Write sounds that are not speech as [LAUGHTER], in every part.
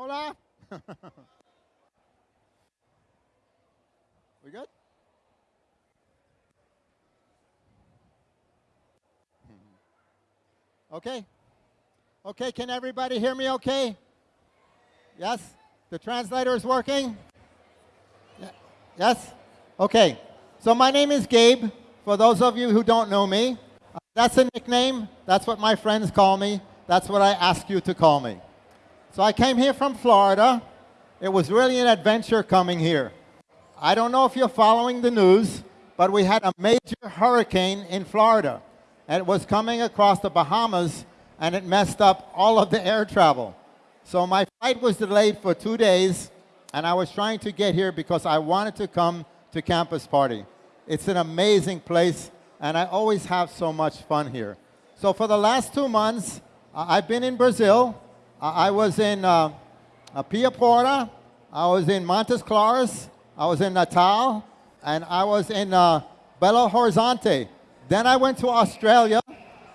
Hola. [LAUGHS] we good? [LAUGHS] Okay. Okay, can everybody hear me okay? Yes? The translator is working? Yes? Okay. So my name is Gabe. For those of you who don't know me, uh, that's a nickname. That's what my friends call me. That's what I ask you to call me. So I came here from Florida. It was really an adventure coming here. I don't know if you're following the news, but we had a major hurricane in Florida. And it was coming across the Bahamas, and it messed up all of the air travel. So my flight was delayed for two days, and I was trying to get here because I wanted to come to Campus Party. It's an amazing place, and I always have so much fun here. So for the last two months, I've been in Brazil. I was in uh, Pia Porta, I was in Montes Claros, I was in Natal, and I was in uh, Belo Horizonte. Then I went to Australia.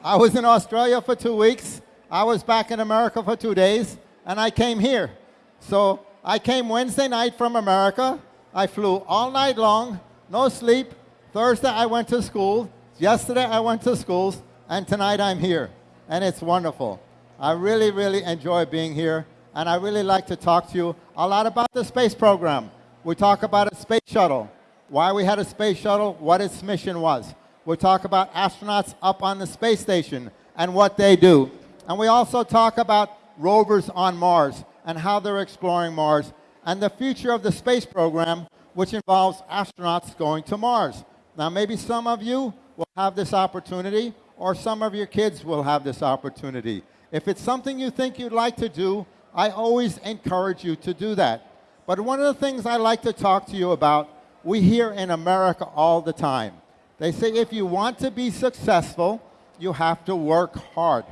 I was in Australia for two weeks. I was back in America for two days, and I came here. So I came Wednesday night from America. I flew all night long, no sleep. Thursday I went to school. Yesterday I went to schools, and tonight I'm here, and it's wonderful. I really, really enjoy being here, and I really like to talk to you a lot about the space program. We talk about a space shuttle, why we had a space shuttle, what its mission was. We talk about astronauts up on the space station and what they do. And we also talk about rovers on Mars and how they're exploring Mars and the future of the space program, which involves astronauts going to Mars. Now, maybe some of you will have this opportunity, or some of your kids will have this opportunity. If it's something you think you'd like to do, I always encourage you to do that. But one of the things I like to talk to you about, we hear in America all the time. They say if you want to be successful, you have to work hard.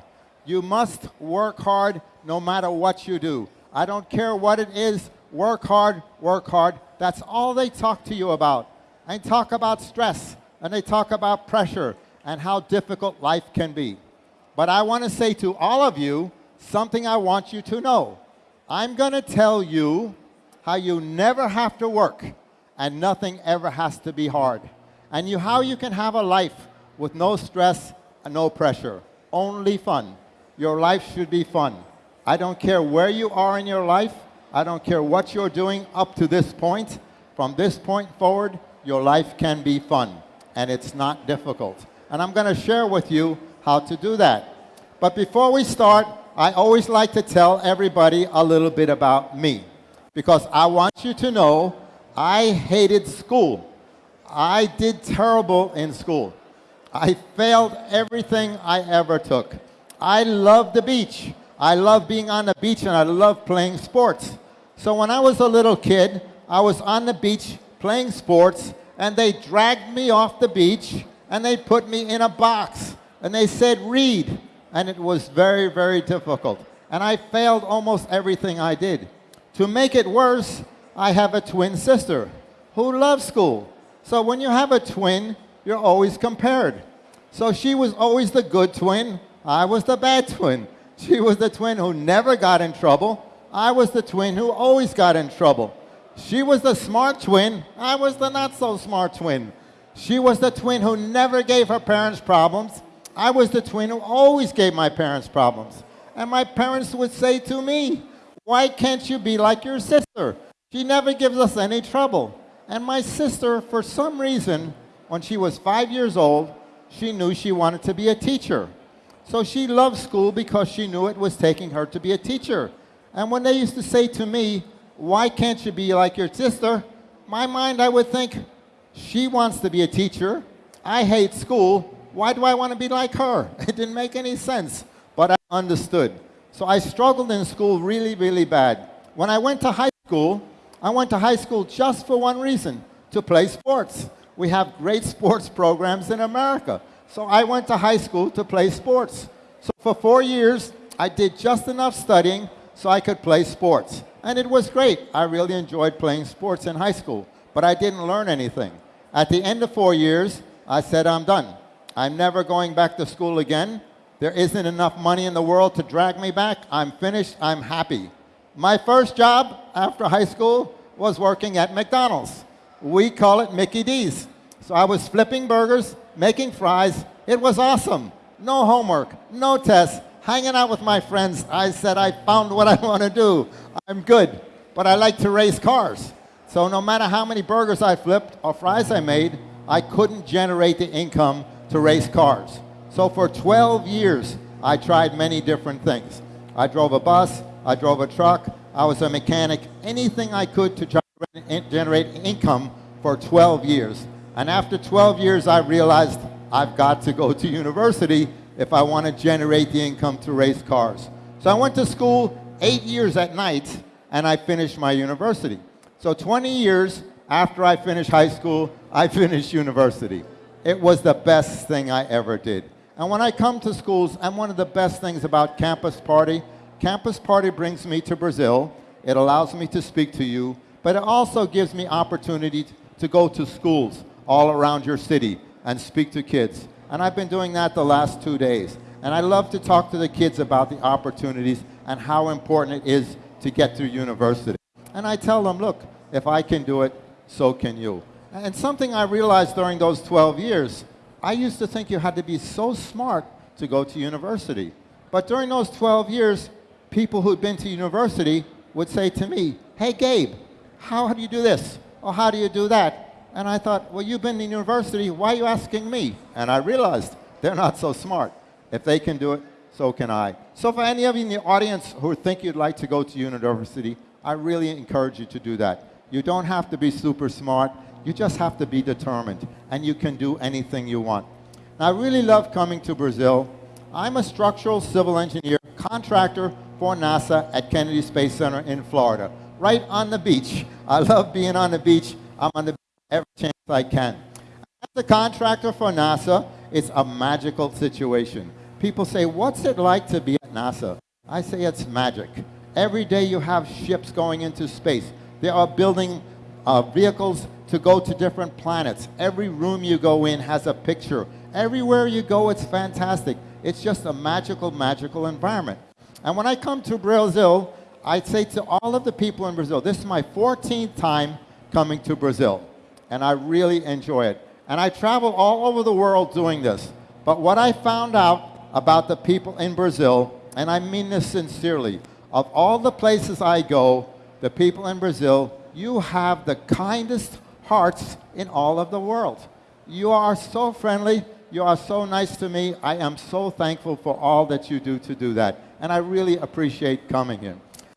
You must work hard no matter what you do. I don't care what it is, work hard, work hard. That's all they talk to you about. And talk about stress, and they talk about pressure, and how difficult life can be. But I want to say to all of you something I want you to know. I'm going to tell you how you never have to work and nothing ever has to be hard. And you, how you can have a life with no stress and no pressure, only fun. Your life should be fun. I don't care where you are in your life. I don't care what you're doing up to this point. From this point forward, your life can be fun, and it's not difficult. And I'm going to share with you how to do that. But before we start, I always like to tell everybody a little bit about me because I want you to know I hated school. I did terrible in school. I failed everything I ever took. I love the beach. I love being on the beach and I love playing sports. So when I was a little kid, I was on the beach playing sports and they dragged me off the beach and they put me in a box and they said, read. And it was very, very difficult. And I failed almost everything I did. To make it worse, I have a twin sister who loves school. So when you have a twin, you're always compared. So she was always the good twin. I was the bad twin. She was the twin who never got in trouble. I was the twin who always got in trouble. She was the smart twin. I was the not so smart twin. She was the twin who never gave her parents problems. I was the twin who always gave my parents problems. And my parents would say to me, why can't you be like your sister? She never gives us any trouble. And my sister, for some reason, when she was five years old, she knew she wanted to be a teacher. So she loved school because she knew it was taking her to be a teacher. And when they used to say to me, why can't you be like your sister? My mind, I would think, she wants to be a teacher. I hate school. Why do I want to be like her? [LAUGHS] It didn't make any sense, but I understood. So I struggled in school really, really bad. When I went to high school, I went to high school just for one reason, to play sports. We have great sports programs in America. So I went to high school to play sports. So for four years, I did just enough studying so I could play sports. And it was great. I really enjoyed playing sports in high school, but I didn't learn anything. At the end of four years, I said, I'm done. I'm never going back to school again. There isn't enough money in the world to drag me back. I'm finished. I'm happy. My first job after high school was working at McDonald's. We call it Mickey D's. So I was flipping burgers, making fries. It was awesome. No homework, no tests, hanging out with my friends. I said, I found what I [LAUGHS] want to do. I'm good, but I like to race cars. So no matter how many burgers I flipped or fries I made, I couldn't generate the income to race cars. So for 12 years, I tried many different things. I drove a bus, I drove a truck, I was a mechanic, anything I could to generate income for 12 years. And after 12 years, I realized I've got to go to university if I want to generate the income to race cars. So I went to school eight years at night, and I finished my university. So 20 years after I finished high school, I [LAUGHS] finished university. It was the best thing I ever did. And when I come to schools, and one of the best things about Campus Party, Campus Party brings me to Brazil. It allows me to speak to you, but it also gives me opportunity to go to schools all around your city and speak to kids. And I've been doing that the last two days. And I love to talk to the kids about the opportunities and how important it is to get through university. And I tell them, look, if I can do it, so can you. And something I realized during those 12 years, I used to think you had to be so smart to go to university. But during those 12 years, people who'd been to university would say to me, hey, Gabe, how do you do this? Or how do you do that? And I thought, well, you've been in university, why are you asking me? And I realized they're not so smart. If they can do it, so can I. So for any of you in the audience who think you'd like to go to university, I really encourage you to do that. You don't have to be super smart. You just have to be determined, and you can do anything you want. Now, I really love coming to Brazil. I'm a structural civil engineer, contractor for NASA at Kennedy Space Center in Florida, right on the beach. I love being on the beach. I'm on the beach every chance I can. As a contractor for NASA, it's a magical situation. People say, what's it like to be at NASA? I say it's magic. Every day you have ships going into space. They are building uh, vehicles to go to different planets. Every room you go in has a picture. Everywhere you go, it's fantastic. It's just a magical, magical environment. And when I come to Brazil, I say to all of the people in Brazil, this is my 14th time coming to Brazil. And I really enjoy it. And I travel all over the world doing this. But what I found out about the people in Brazil, and I mean this sincerely, of all the places I go, the people in Brazil, you have the kindest hearts in all of the world. You are so friendly. You are so nice to me. I am so thankful for all that you do to do that. And I really appreciate coming here.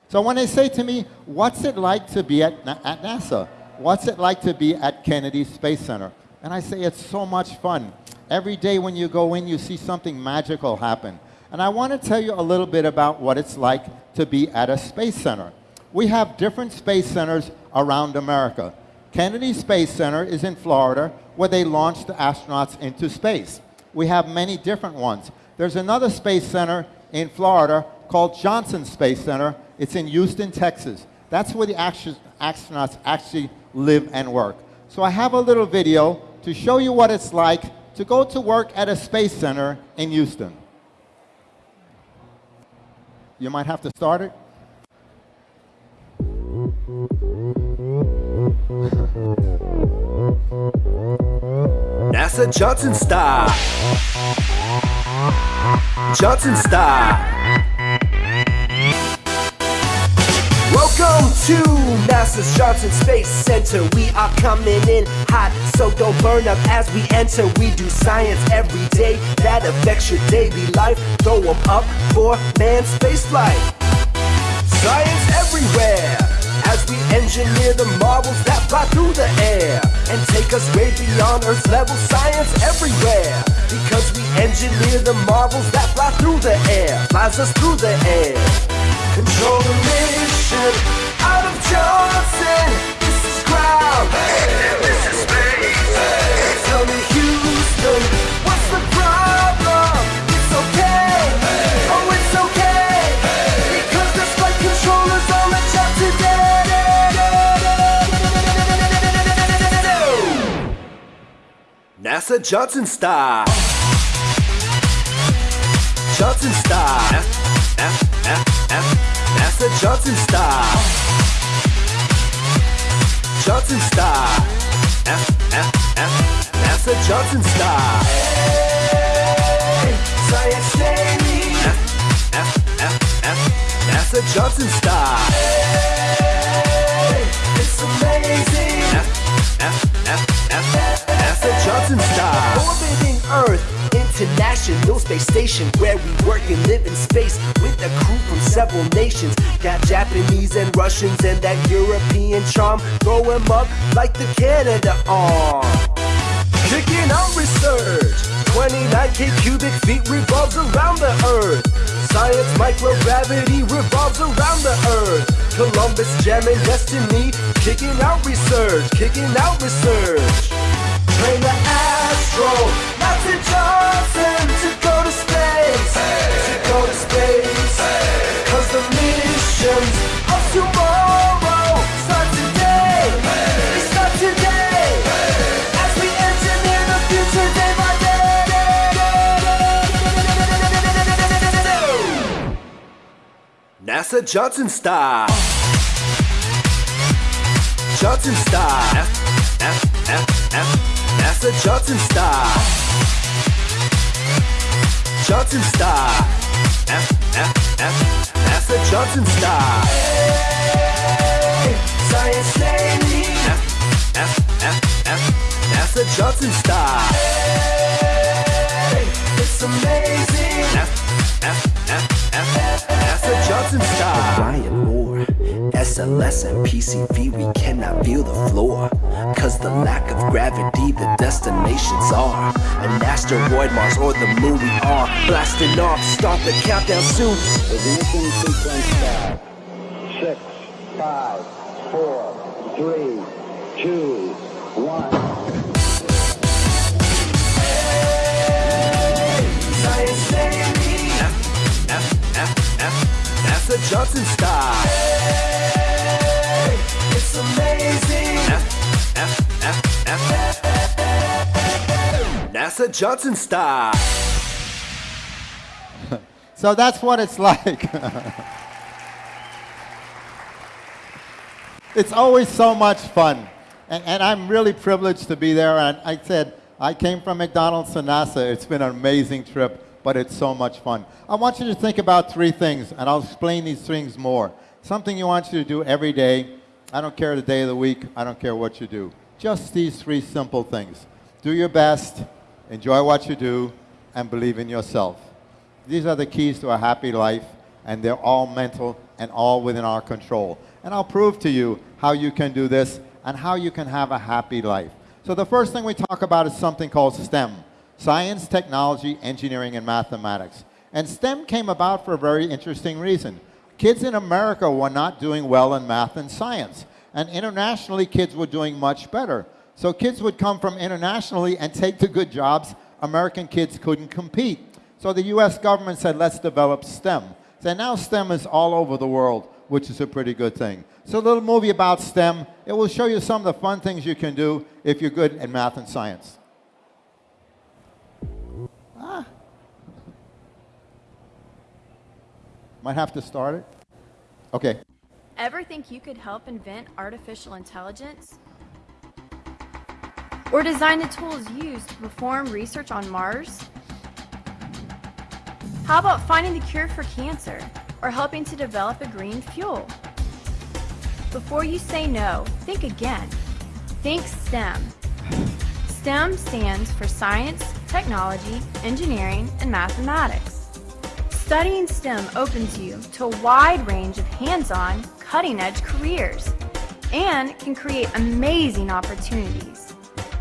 So when they say to me, what's it like to be at, at NASA? What's it like to be at Kennedy Space Center? And I say, it's so much fun. Every day when you go in, you see something magical happen. And I want to tell you a little bit about what it's like to be at a space center. We have different space centers around America. Kennedy Space Center is in Florida, where they launch the astronauts into space. We have many different ones. There's another space center in Florida called Johnson Space Center. It's in Houston, Texas. That's where the astronauts actually live and work. So I have a little video to show you what it's like to go to work at a space center in Houston. You might have to start it. NASA Johnson style. Johnson style. Welcome to NASA's Johnson Space Center. We are coming in hot, so don't burn up as we enter. We do science every day that affects your daily life. Throw them up for manned spaceflight. Science everywhere as we engineer the marvels that fly through the air and take us way beyond Earth's level. Science everywhere because we engineer the marvels that fly through the air, flies us through the air. Control the mission out of Johnson. This is ground. This is space. Tell me, NASA Johnson style. Johnson style. F, F, F, F. NASA Johnson style. Johnson style. F, F, F, NASA Johnson style. Hey, science daily. F, F, F, F, NASA Johnson style. Hey, it's amazing. F, F, F, Style. Orbiting Earth. International Space Station where we work and live in space with a crew from several nations. Got Japanese and Russians and that European charm. Throw 'em up like the Canada arm. Kicking out research. 29k cubic feet revolves around the Earth. Science microgravity revolves around the Earth. Columbus jamming destiny. Kicking out research. Kicking out research. Train astro. Master Johnson to go to space. To go to space. Cause the missions of tomorrow start today. They start today. As we engineer the future day by day. NASA Johnson style. Johnson style. F, F, F, F. NASA Johnson style. Johnson style. F, F, F. NASA Johnson style. Hey, science daily. F, F, F, F. NASA Johnson style. Hey, it's amazing. F, F, F, F. NASA Johnson style. Brian Moore. SLS and PCV, we cannot feel the floor. Cause the lack of gravity, the destinations are an asteroid, Mars, or the moon. We are blasting off. Start the countdown soon. Ignition sequence. Six, five, four, three, two, one. Johnson style. It's amazing. F, F, F, F. NASA Johnson style. [LAUGHS] So that's what it's like. [LAUGHS] it's always so much fun. And, and I'm really privileged to be there. And I said, I came from McDonald's to NASA. It's been an amazing trip, but it's so much fun. I want you to think about three things, and I'll explain these things more. Something you want you to do every day. I don't care the day of the week. I don't care what you do. Just these three simple things. Do your best, enjoy what you do, and believe in yourself. These are the keys to a happy life, and they're all mental and all within our control. And I'll prove to you how you can do this and how you can have a happy life. So the first thing we talk about is something called STEM, science, technology, engineering, and mathematics. And STEM came about for a very interesting reason. Kids in America were not doing well in math and science. And internationally, kids were doing much better. So kids would come from internationally and take the good jobs. American kids couldn't compete. So the US government said, let's develop STEM. So now STEM is all over the world, which is a pretty good thing. So a little movie about STEM. It will show you some of the fun things you can do if you're good at math and science. Might have to start it. Okay. Ever think you could help invent artificial intelligence? Or design the tools used to perform research on Mars? How about finding the cure for cancer or helping to develop a green fuel? Before you say no, think again. Think STEM. STEM stands for science, technology, engineering, and mathematics. Studying STEM opens you to a wide range of hands-on, cutting-edge careers and can create amazing opportunities.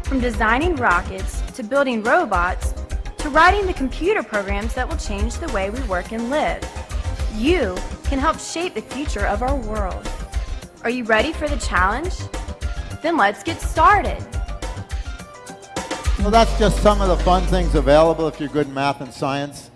From designing rockets to building robots to writing the computer programs that will change the way we work and live. You can help shape the future of our world. Are you ready for the challenge? Then let's get started. Well, that's just some of the fun things available if you're good in math and science.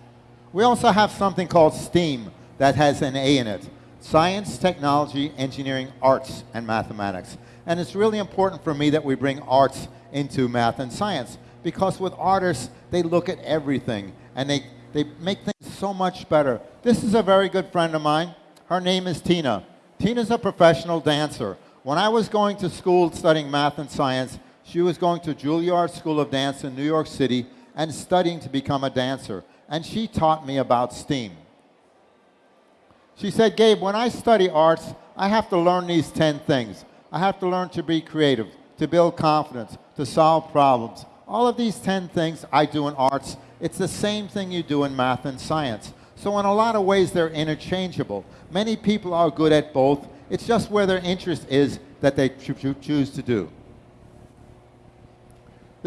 We also have something called STEAM that has an A in it. Science, Technology, Engineering, Arts, and Mathematics. And it's really important for me that we bring arts into math and science because with artists, they look at everything and they, they make things so much better. This is a very good friend of mine. Her name is Tina. Tina's a professional dancer. When I was going to school studying math and science, she was going to Juilliard School of Dance in New York City and studying to become a dancer. And she taught me about STEAM. She said, Gabe, when I study arts, I have to learn these 10 things. I have to learn to be creative, to build confidence, to solve problems. All of these 10 things I do in arts. It's the same thing you do in math and science. So in a lot of ways, they're interchangeable. Many people are good at both. It's just where their interest is that they choose to do.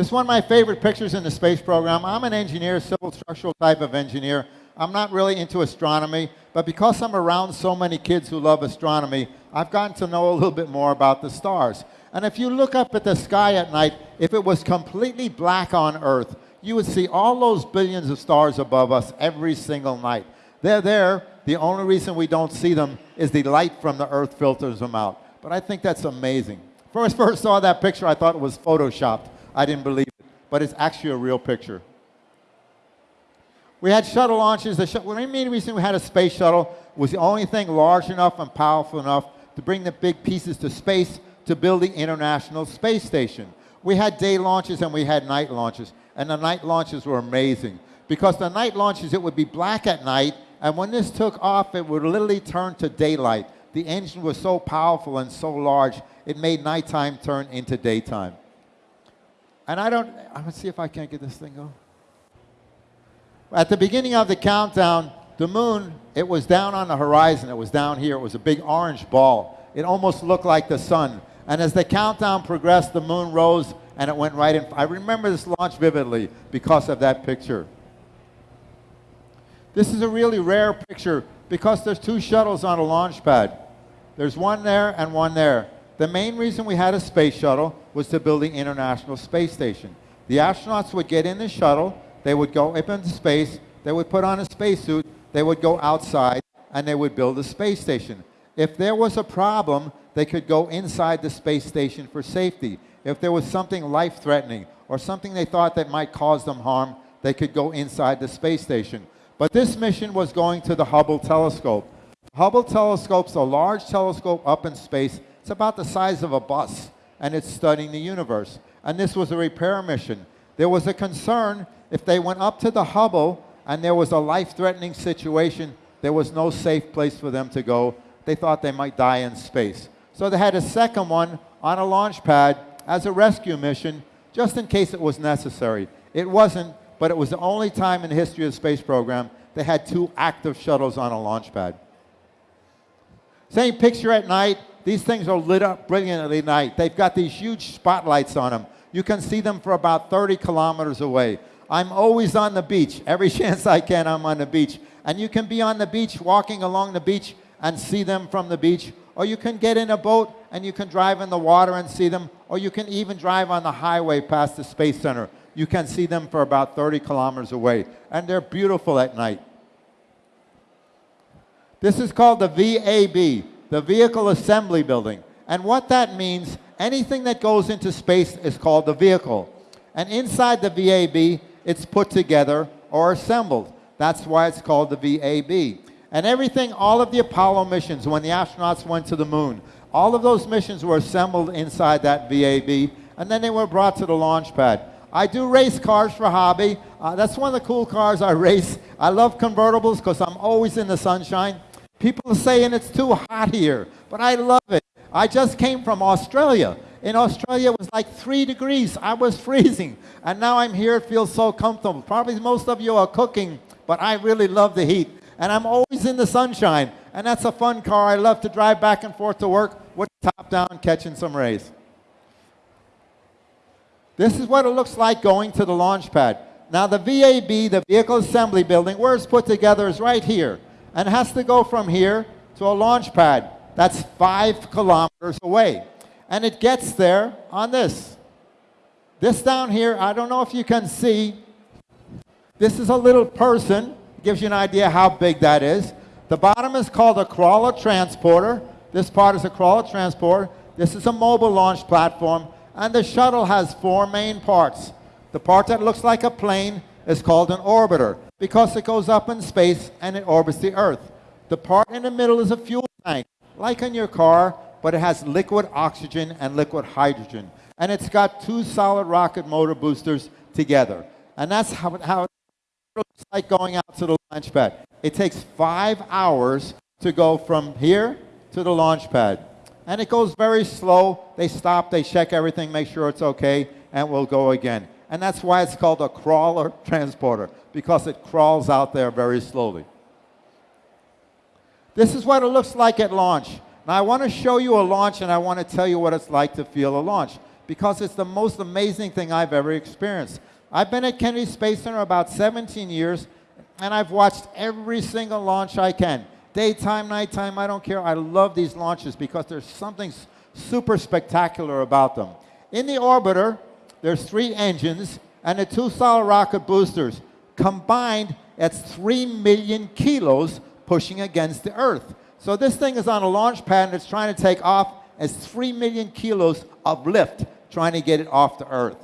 This is one of my favorite pictures in the space program. I'm an engineer, civil structural type of engineer. I'm not really into astronomy, but because I'm around so many kids who love astronomy, I've gotten to know a little bit more about the stars. And if you look up at the sky at night, if it was completely black on Earth, you would see all those billions of stars above us every single night. They're there. The only reason we don't see them is the light from the Earth filters them out. But I think that's amazing. First, first saw that picture, I thought it was photoshopped. I didn't believe it, but it's actually a real picture. We had shuttle launches. The, sh main reason we had a space shuttle was the only thing large enough and powerful enough to bring the big pieces to space to build the International Space Station. We had day launches and we had night launches, and the night launches were amazing. Because the night launches, it would be black at night, and when this took off, it would literally turn to daylight. The engine was so powerful and so large, it made nighttime turn into daytime. And I don't, I'm gonna see if I can't get this thing going. At the beginning of the countdown, the moon, it was down on the horizon. It was down here. It was a big orange ball. It almost looked like the sun. And as the countdown progressed, the moon rose and it went right in. I remember this launch vividly because of that picture. This is a really rare picture because there's two shuttles on a launch pad. There's one there and one there. The main reason we had a space shuttle was to build the International Space Station. The astronauts would get in the shuttle, they would go up into space, they would put on a spacesuit, they would go outside, and they would build a space station. If there was a problem, they could go inside the space station for safety. If there was something life-threatening or something they thought that might cause them harm, they could go inside the space station. But this mission was going to the Hubble telescope. Hubble telescope's a large telescope up in space. It's about the size of a bus, and it's studying the universe. And this was a repair mission. There was a concern if they went up to the Hubble and there was a life-threatening situation, there was no safe place for them to go. They thought they might die in space. So they had a second one on a launch pad as a rescue mission, just in case it was necessary. It wasn't, but it was the only time in the history of the space program they had two active shuttles on a launch pad. Same picture at night. These things are lit up brilliantly at night. They've got these huge spotlights on them. You can see them for about 30 kilometers away. I'm always on the beach. Every [LAUGHS] chance I can, I'm on the beach. And you can be on the beach, walking along the beach, and see them from the beach. Or you can get in a boat and you can drive in the water and see them. Or you can even drive on the highway past the Space Center. You can see them for about 30 kilometers away. And they're beautiful at night. This is called the VAB, the Vehicle Assembly Building. And what that means, anything that goes into space is called the vehicle. And inside the VAB, it's put together or assembled. That's why it's called the VAB. And everything, all of the Apollo missions, when the astronauts went to the moon, all of those missions were assembled inside that VAB, and then they were brought to the launch pad. I do race cars for hobby. Uh, that's one of the cool cars I race. I love convertibles because I'm always in the sunshine. People are saying it's too hot here, but I love it. I just came from Australia. In Australia, it was like three degrees. I was [LAUGHS] freezing. And now I'm here. It feels so comfortable. Probably most of you are cooking, but I really love the heat. And I'm always in the sunshine. And that's a fun car. I love to drive back and forth to work with top down, catching some rays. This is what it looks like going to the launch pad. Now the VAB, the Vehicle Assembly Building, where it's put together is right here. And has to go from here to a launch pad. That's five kilometers away and it gets there on this. This down here, I don't know if you can see, this is a little person, gives you an idea how big that is. The bottom is called a crawler transporter. This part is a crawler transporter. This is a mobile launch platform, and the shuttle has four main parts. The part that looks like a plane is called an orbiter because it goes up in space and it orbits the Earth. The part in the middle is a fuel tank, like in your car, but it has liquid oxygen and liquid hydrogen. And it's got two solid rocket motor boosters together. And that's how, how it looks like going out to the launch pad. It takes five hours to go from here to the launch pad. And it goes very slow. They stop, they check everything, make sure it's okay, and we'll go again. And that's why it's called a crawler [LAUGHS] transporter, because it crawls out there very slowly. This is what it looks like at launch. Now I want to show you a launch and I want to tell you what it's like to feel a launch because it's the most amazing thing I've ever experienced. I've been at Kennedy Space Center about 17 years and I've watched every single launch I can. Daytime, nighttime, I don't care. I love these launches because there's something super spectacular about them. In the orbiter, there's three engines and the two solid rocket boosters. Combined, that's 3 million kilos pushing against the Earth. So this thing is on a launch pad and it's trying to take off as 3 million kilos of lift trying to get it off the Earth.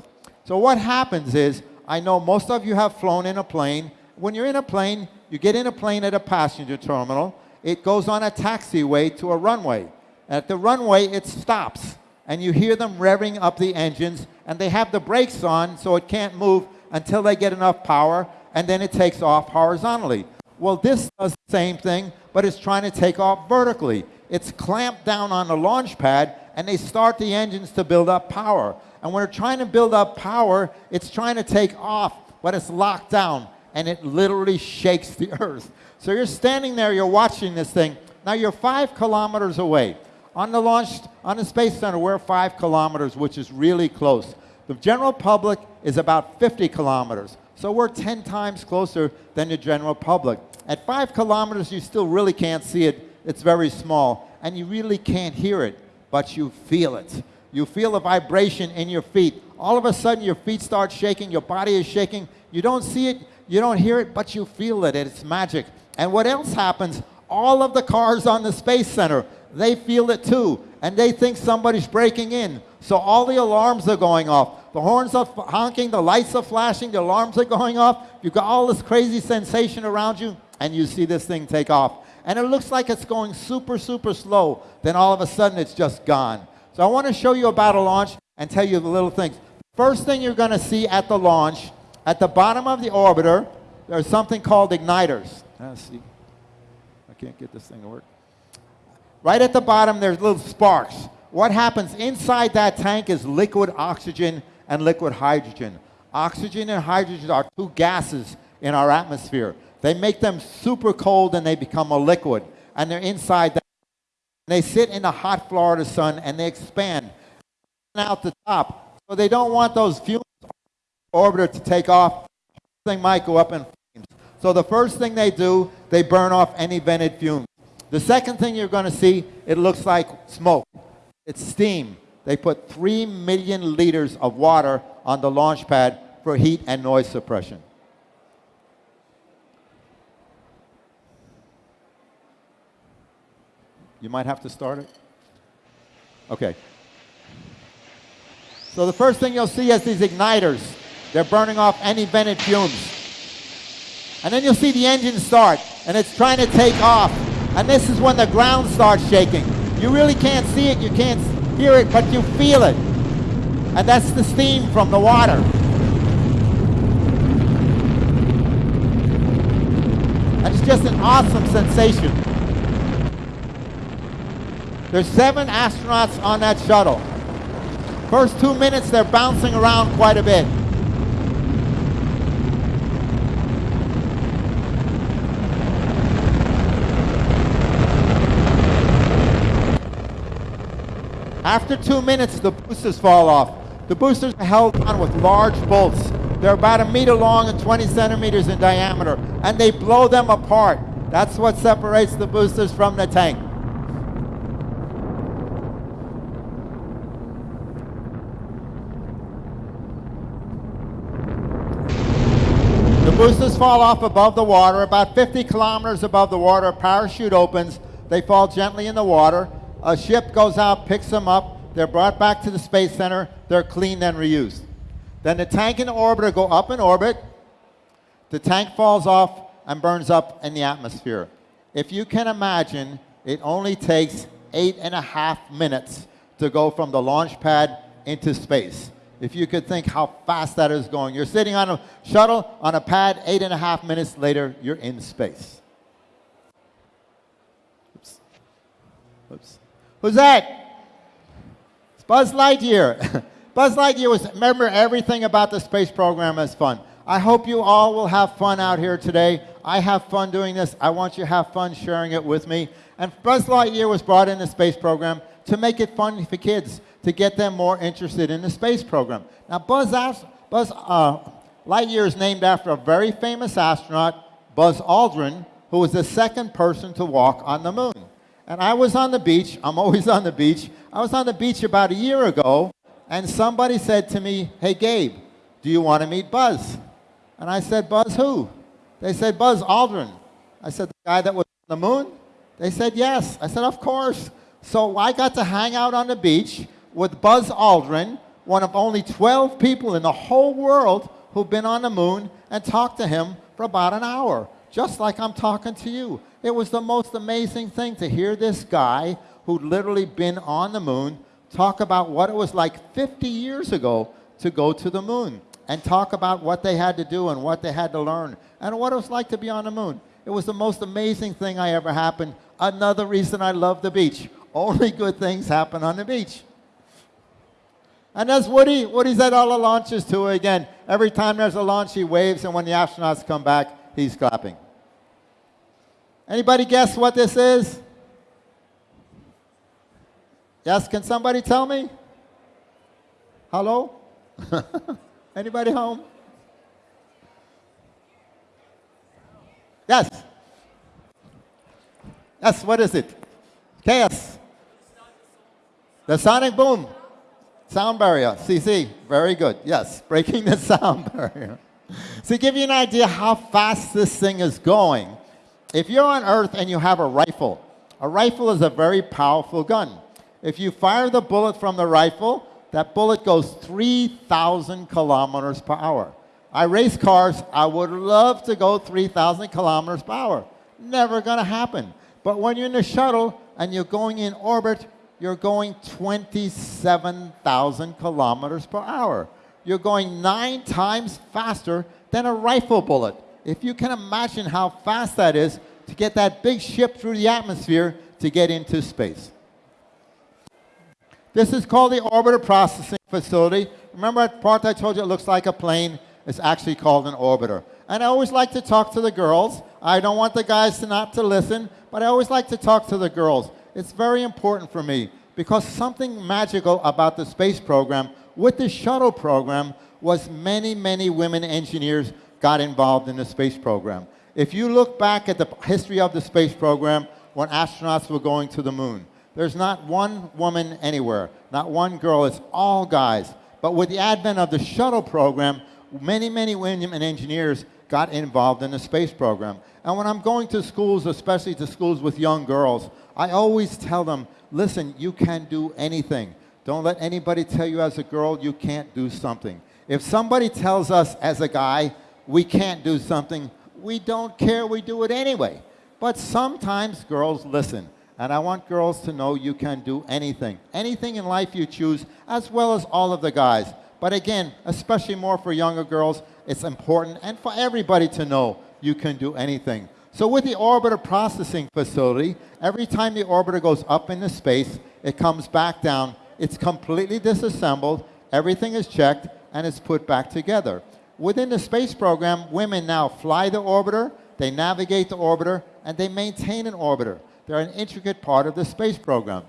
So what happens is, I know most of you have flown in a plane. When you're in a plane, you get in a plane at a passenger terminal. It goes on a taxiway to a runway. At the runway, it stops, and you hear them revving up the engines, and they have the brakes on so it can't move until they get enough power, and then it takes off horizontally. Well, this does the same thing, but it's trying to take off vertically. It's clamped down on the launch pad, and they start the engines to build up power. And when they're trying to build up power, it's trying to take off, but it's locked down, and it literally shakes the [LAUGHS] earth. So you're standing there, you're watching this thing. Now you're five kilometers away. On the launch, on the Space Center, we're five kilometers, which is really close. The general public is about 50 kilometers. So we're 10 times closer than the general public. At five kilometers, you still really can't see it. It's very small. And you really can't hear it, but you feel it. You feel a vibration in your feet. All of a sudden, your feet start shaking, your body is shaking. You don't see it, you don't hear it, but you feel it. It's magic. And what else happens? All of the cars on the Space Center, they feel it too. And they think somebody's breaking in. So all the alarms are going off. The horns are honking, the lights are flashing, the alarms are going off. You've got all this crazy sensation around you, and you see this thing take off. And it looks like it's going super, super slow. Then all of a sudden, it's just gone. So I want to show you about a launch and tell you the little things. First thing you're going to see at the launch, at the bottom of the orbiter, there's something called igniters. Let's see. I can't get this thing to work. Right at the bottom, there's little sparks. What happens inside that tank is liquid oxygen and liquid hydrogen. Oxygen and hydrogen are two gases in our atmosphere. They make them super cold and they become a liquid. And they're inside that. They sit in the hot Florida sun and they expand out the top. So they don't want those fumes orbiter to take off. Thing might go up in flames. So the first thing they do, they burn off any vented fumes. The second thing you're going to see, it looks like smoke. It's steam. They put 3 million liters of water on the launch pad for heat and noise suppression. You might have to start it. Okay. So the first thing you'll see is these igniters. They're burning off any vented fumes. And then you'll see the engine start, and it's trying to take off. And this is when the ground starts shaking. You really can't see it, you can't hear it, but you feel it. And that's the steam from the water. And it's just an awesome sensation. There's seven astronauts on that shuttle. First two minutes, they're bouncing around quite a bit. After two minutes, the boosters fall off. The boosters are held on with large bolts. They're about a meter long and 20 centimeters in diameter, and they blow them apart. That's what separates the boosters from the tank. The boosters fall off above the water, about 50 kilometers above the water. A parachute opens. They fall gently in the water. A ship goes out, picks them up. They're brought back to the Space Center. They're cleaned and reused. Then the tank and the orbiter go up in orbit. The tank falls off and burns up in the atmosphere. If you can imagine, it only takes eight and a half minutes to go from the launch pad into space. If you could think how fast that is going. You're sitting on a shuttle, on a pad, eight and a half minutes later, you're in space. Oops. Oops. Who's that? It's Buzz Lightyear. [LAUGHS] Buzz Lightyear was, remember, everything about the space program is fun. I hope you all will have fun out here today. I have fun doing this. I want you to have fun sharing it with me. And Buzz Lightyear was brought in the space program to make it fun for kids, to get them more interested in the space program. Now, Buzz, Buzz uh, Lightyear is named after a very famous astronaut, Buzz Aldrin, who was the second person to walk on the moon. And I was on the beach. I'm always on the beach. I was on the beach about a year ago, and somebody said to me, Hey, Gabe, do you want to meet Buzz? And I said, Buzz who? They said, Buzz Aldrin. I said, The guy that was on the moon? They said, Yes. I said, Of course. So I got to hang out on the beach with Buzz Aldrin, one of only 12 people in the whole world who've been on the moon, and talk to him for about an hour, just like I'm talking to you. It was the most amazing thing to hear this guy who'd literally been on the moon talk about what it was like 50 years ago to go to the moon and talk about what they had to do and what they had to learn and what it was like to be on the moon. It was the most amazing thing I ever happened. Another reason I love the beach. Only good things happen on the beach. And that's Woody. Woody's at all the launches too. Again, every time there's a launch, he waves, and when the astronauts come back, he's clapping. Anybody guess what this is? Yes, can somebody tell me? Hello? [LAUGHS] Anybody home? Yes. Yes, what is it? Chaos. The sonic boom. Sound barrier. CC. Very good. Yes, breaking the [LAUGHS] sound barrier. To give you an idea how fast this thing is going, if you're on Earth and you have a rifle, a rifle is a very powerful gun. If you fire the bullet from the rifle, that bullet goes 3,000 kilometers per hour. I race cars. I would love to go 3,000 kilometers per hour. Never going to happen. But when you're in a shuttle and you're going in orbit, you're going 27,000 kilometers per hour. You're going nine times faster than a rifle bullet. If you can imagine how fast that is to get that big ship through the atmosphere to get into space. This is called the Orbiter Processing Facility. Remember that part I told you it looks like a plane? It's actually called an orbiter. And I always like to talk to the girls. I don't want the guys to not to listen, but I always like to talk to the girls. It's very important for me because something magical about the space program with the shuttle program was many, many women engineers got involved in the space program. If you look back at the history of the space program when astronauts were going to the moon, there's not one woman anywhere, not one girl, it's all guys. But with the advent of the shuttle program, many, many women and engineers got involved in the space program. And when I'm going to schools, especially to schools with young girls, I always tell them, listen, you can do anything. Don't let anybody tell you as a girl you can't do something. If somebody tells us as a guy we can't do something, we don't care, we do it anyway. But sometimes girls listen. And I want girls to know you can do anything. Anything in life you choose, as well as all of the guys. But again, especially more for younger girls, it's important and for everybody to know you can do anything. So with the orbiter processing facility, every time the orbiter goes up into space, it comes back down, it's completely disassembled, everything is checked, and it's put back together. Within the space program, women now fly the orbiter, they navigate the orbiter, and they maintain an orbiter. They're an intricate part of the space program.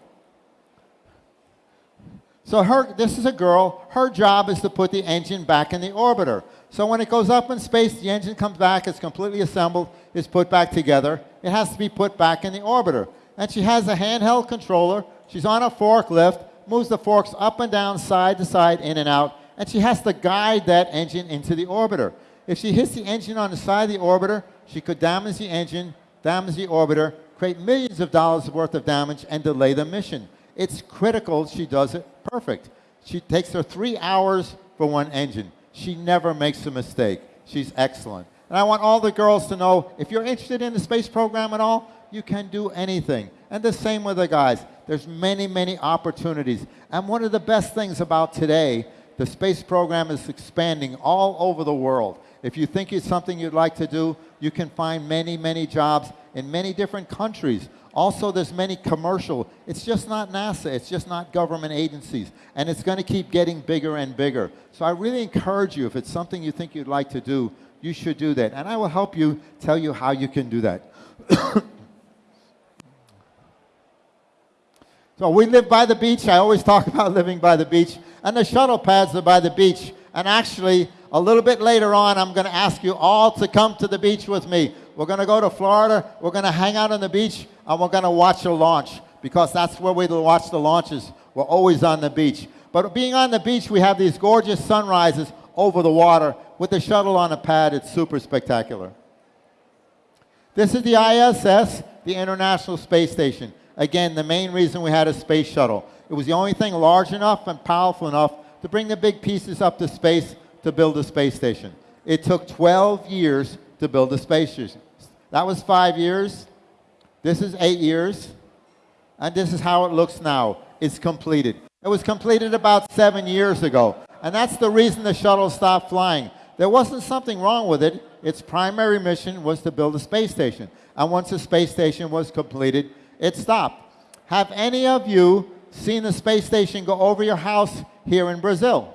So her, this is a girl, her job is to put the engine back in the orbiter. So when it goes up in space, the engine comes back, it's completely assembled, it's put back together. It has to be put back in the orbiter. And she has a handheld controller, she's on a forklift, moves the forks up and down, side to side, in and out, and she has to guide that engine into the orbiter. If she hits the engine on the side of the orbiter, she could damage the engine, damage the orbiter, create millions of dollars worth of damage, and delay the mission. It's critical she does it perfect. She takes her three hours for one engine. She never makes a mistake. She's excellent. And I want all the girls to know, if you're interested in the space program at all, you can do anything. And the same with the guys. There's many, many opportunities. And one of the best things about today, the space program is expanding all over the world. If you think it's something you'd like to do, you can find many, many jobs in many different countries. Also, there's many commercial. It's just not NASA. It's just not government agencies. And it's going to keep getting bigger and bigger. So I really encourage you, if it's something you think you'd like to do, you should do that. And I will help you tell you how you can do that. [COUGHS] so we live by the beach. I always talk [LAUGHS] about living by the beach. And the shuttle pads are by the beach. And actually, a little bit later on, I'm going to ask you all to come to the beach with me. We're going to go to Florida. We're going to hang out on the beach, and we're going to watch a launch because that's where we watch the launches. We're always on the beach. But being on the beach, we have these gorgeous sunrises over the water. With the shuttle on a pad, it's super spectacular. This is the ISS, the International Space Station. Again, the main reason we had a space shuttle. It was the only thing large enough and powerful enough to bring the big pieces up to space to build a space station. It took 12 years to build a space station. That was five years. This is eight years. And this is how it looks now. It's completed. It was completed about seven years ago. And that's the reason the shuttle stopped flying. There wasn't something wrong with it. Its primary mission was to build a space station. And once the space station was completed, it stopped. Have any of you seen the space station go over your house here in Brazil?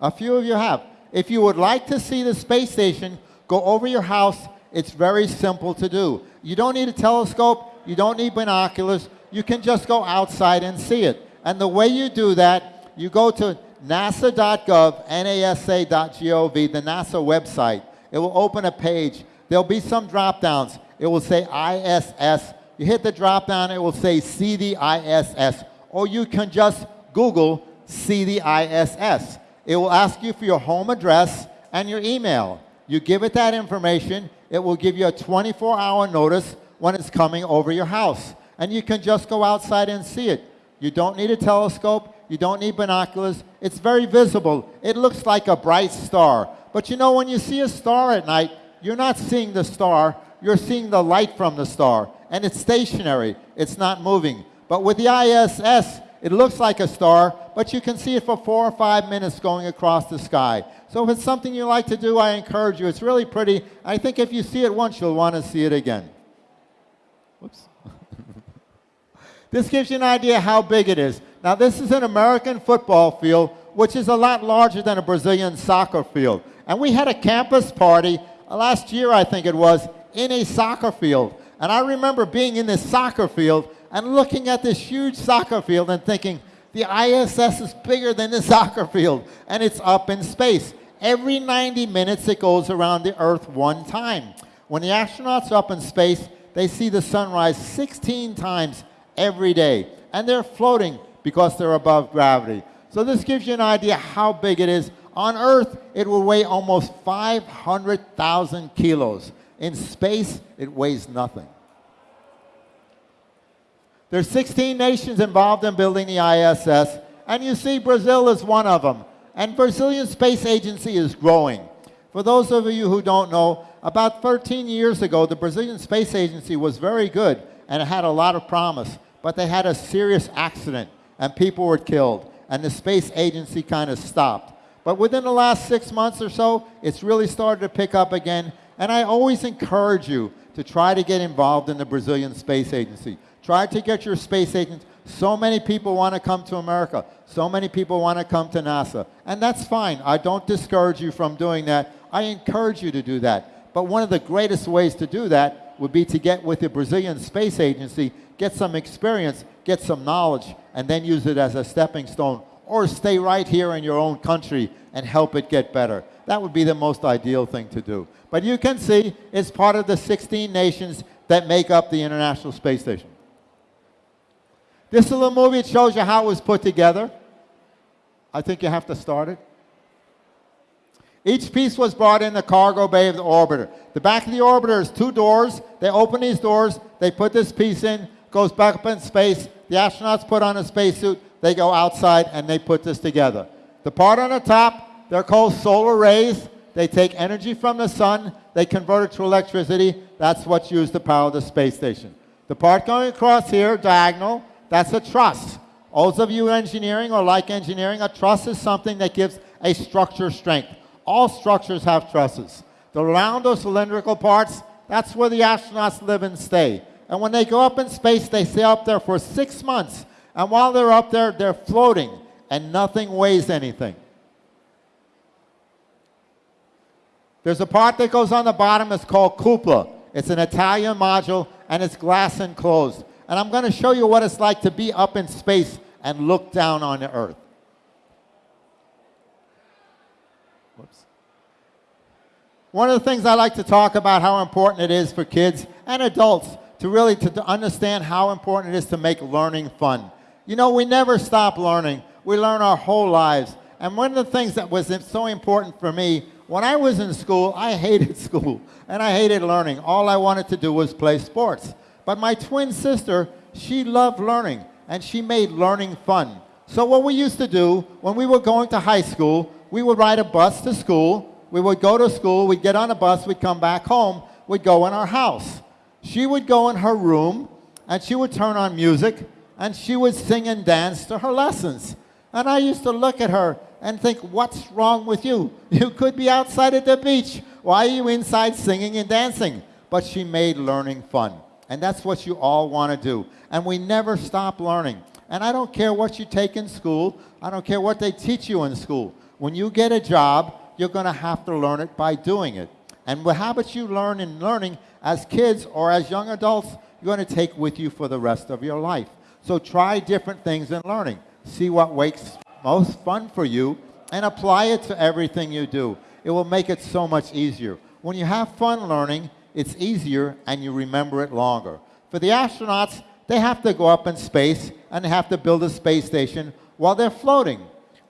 A few of you have. If you would like to see the space station go over your house, it's very simple to do. You don't need a telescope, you don't need binoculars, you can just go outside and see it. And the way you do that, you go to nasa.gov, nasa.gov, the NASA website. It will open a page. There'll be some drop downs. It will say ISS. You hit the drop down, it will say see the ISS. Or you can just Google see the ISS. It will ask you for your home address and your email. You give it that information, it will give you a 24 hour notice when it's coming over your house. And you can just go outside and see it. You don't need a telescope, you don't need binoculars. It's very visible. It looks like a bright star. But you know, when you see a star at night, you're not seeing the star, you're seeing the light from the star. And it's stationary, it's not moving. But with the ISS, it looks like a star, but you can see it for four or five minutes going across the sky. So if it's something you like to do, I encourage you. It's really pretty. I think if you see it once, you'll want to see it again. Whoops. [LAUGHS] this gives you an idea how big it is. Now, this is an American football field, which is a lot larger than a Brazilian soccer field. And we had a campus party uh, last year, I think it was, in a soccer field. And I remember being in this soccer field and looking at this huge soccer field and thinking, the ISS is bigger than the [LAUGHS] soccer field, and it's up in space. Every 90 minutes, it goes around the Earth one time. When the astronauts are up in space, they see the sunrise 16 times every day, and they're floating because they're above gravity. So this gives you an idea how big it is. On Earth, it will weigh almost 500,000 kilos. In space, it weighs nothing. There's 16 nations involved in building the ISS, and you see Brazil is one of them. And Brazilian Space Agency is growing. For those of you who don't know, about 13 years ago, the Brazilian Space Agency was very good and it had a lot of promise, but they had a serious accident and people were killed, and the space agency kind of stopped. But within the last six months or so, it's really started to pick up again, and I always encourage you to try to get involved in the Brazilian Space Agency. Try to get your space agents. So many people want to come to America. So many people want to come to NASA. And that's fine. I don't discourage you from doing that. I encourage you to do that. But one of the greatest ways to do that would be to get with the Brazilian Space Agency, get some experience, get some knowledge, and then use it as a stepping stone, or stay right here in your own country and help it get better. That would be the most ideal thing to do. But you can see it's part of the 16 nations that make up the International Space Station. This little movie shows you how it was put together. I think you have to start it. Each piece was brought in the cargo bay of the orbiter. The back of the orbiter is two doors. They open these doors, they put this piece in, goes back up in space. The astronauts put on a spacesuit, they go outside and they put this together. The part on the top, they're called solar arrays. They take energy from the sun, they convert it to electricity. That's what's used to power the space station. The part going across here, diagonal, that's a truss. All of you engineering or like engineering, a truss is something that gives a structure strength. All structures have trusses. The round or cylindrical parts, that's where the astronauts live and stay. And when they go up in space, they stay up there for six months. And while they're up there, they're floating, and nothing weighs anything. There's a part that goes on the bottom, it's called cupola. It's an Italian module, and it's glass enclosed. And I'm going to show you what it's like to be up in space and look down on the Earth. Whoops. One of the things I like to talk about how important it is for kids and adults to really to, to understand how important it is to make learning fun. You know, we never stop learning. We learn our whole lives. And one of the things that was so important for me, when I was in school, I hated [LAUGHS] school and I hated learning. All I wanted to do was play sports. But my twin sister, she loved learning and she made learning fun. So what we used to do when we were going to high school, we would ride a bus to school. We would go to school, we'd get on a bus, we'd come back home, we'd go in our house. She would go in her room and she would turn on music and she would sing and dance to her lessons. And I used to look at her and think, what's wrong with you? You could be outside at the beach. Why are you inside singing and dancing? But she made learning fun. And that's what you all want to do. And we never stop learning. And I don't care what you take in school. I don't care what they teach you in school. When you get a job, you're going to have to learn it by doing it. And what habits you learn in learning as kids or as young adults, you're going to take with you for the rest of your life. So try different things in learning. See what makes most fun for you and apply it to everything you do. It will make it so much easier. When you have fun learning, it's easier and you remember it longer. For the astronauts, they have to go up in space and they have to build a space station while they're floating.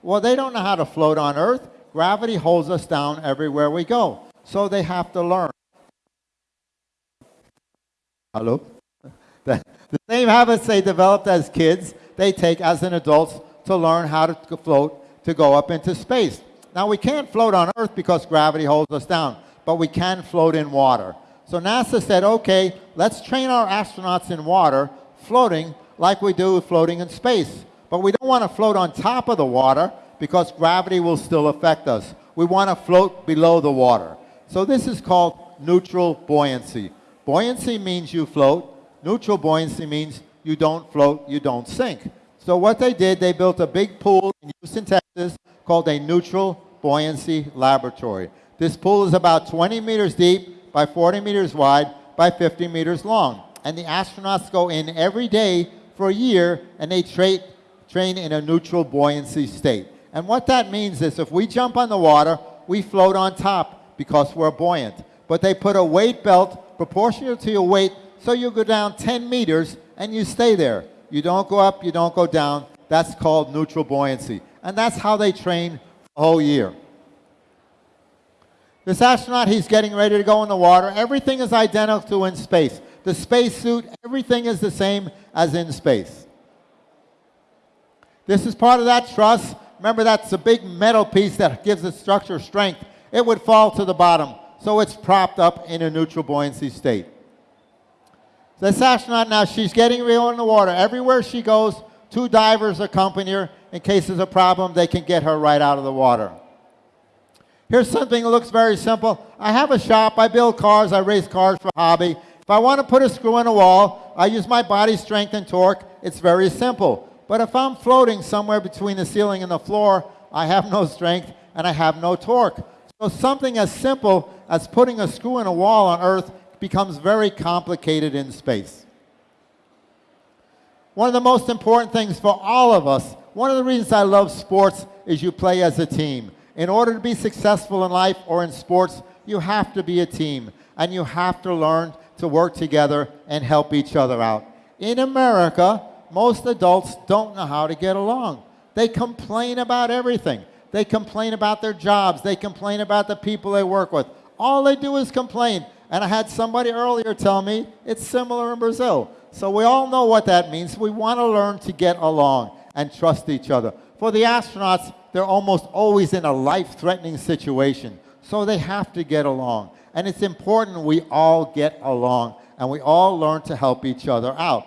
Well, they don't know how to float on Earth. Gravity holds us down everywhere we go. So they have to learn. Hello? The, same habits they developed as kids, they take as an adults to learn how to float to go up into space. Now, we can't float on Earth because gravity holds us down, but we can float in water. So NASA said, okay, let's train our astronauts in water, floating like we do floating in space. But we don't want to float on top of the water because gravity will still affect us. We want to float below the water. So this is called neutral buoyancy. Buoyancy means you float. Neutral buoyancy means you don't float, you don't sink. So what they did, they built a big pool in Houston, Texas called a neutral buoyancy laboratory. This pool is about 20 meters deep by 40 meters wide by 50 meters long. And the astronauts go in every day for a year and they tra train in a neutral buoyancy state. And what that means is if we jump on the water, we float on top because we're buoyant. But they put a weight belt proportional to your weight, so you go down 10 meters and you stay there. You don't go up, you don't go down. That's called neutral buoyancy. And that's how they train the whole year. This astronaut, he's getting ready to go in the water. Everything is identical to in space. The spacesuit, everything is the same as in space. This is part of that truss. Remember, that's a big metal piece that gives the structure strength. It would fall to the bottom so it's propped up in a neutral buoyancy state. This astronaut now, she's getting real in the water. Everywhere she goes, two divers accompany her. In case there's a problem, they can get her right out of the water. Here's something that looks very simple. I have a shop. I build cars. I race cars for hobby. If I want to put a screw in a wall, I use my body strength and torque. It's very simple. But if I'm floating somewhere between the ceiling and the floor, I have no strength and I have no torque. So something as simple as putting a screw in a wall on Earth becomes very complicated in space. One of the most important things for all of us, one of the reasons I love sports is you play as a team. In order to be successful in life or in sports, you have to be a team and you have to learn to work together and help each other out. In America, most adults don't know how to get along. They complain about everything. They complain about their jobs. They complain about the people they work with. All they do is complain. And I had somebody earlier tell me it's similar in Brazil. So we all know what that means. We want to learn to get along and trust each other. For the astronauts, they're almost always in a life-threatening situation. So they have to get along. And it's important we all get along and we all learn to help each other out.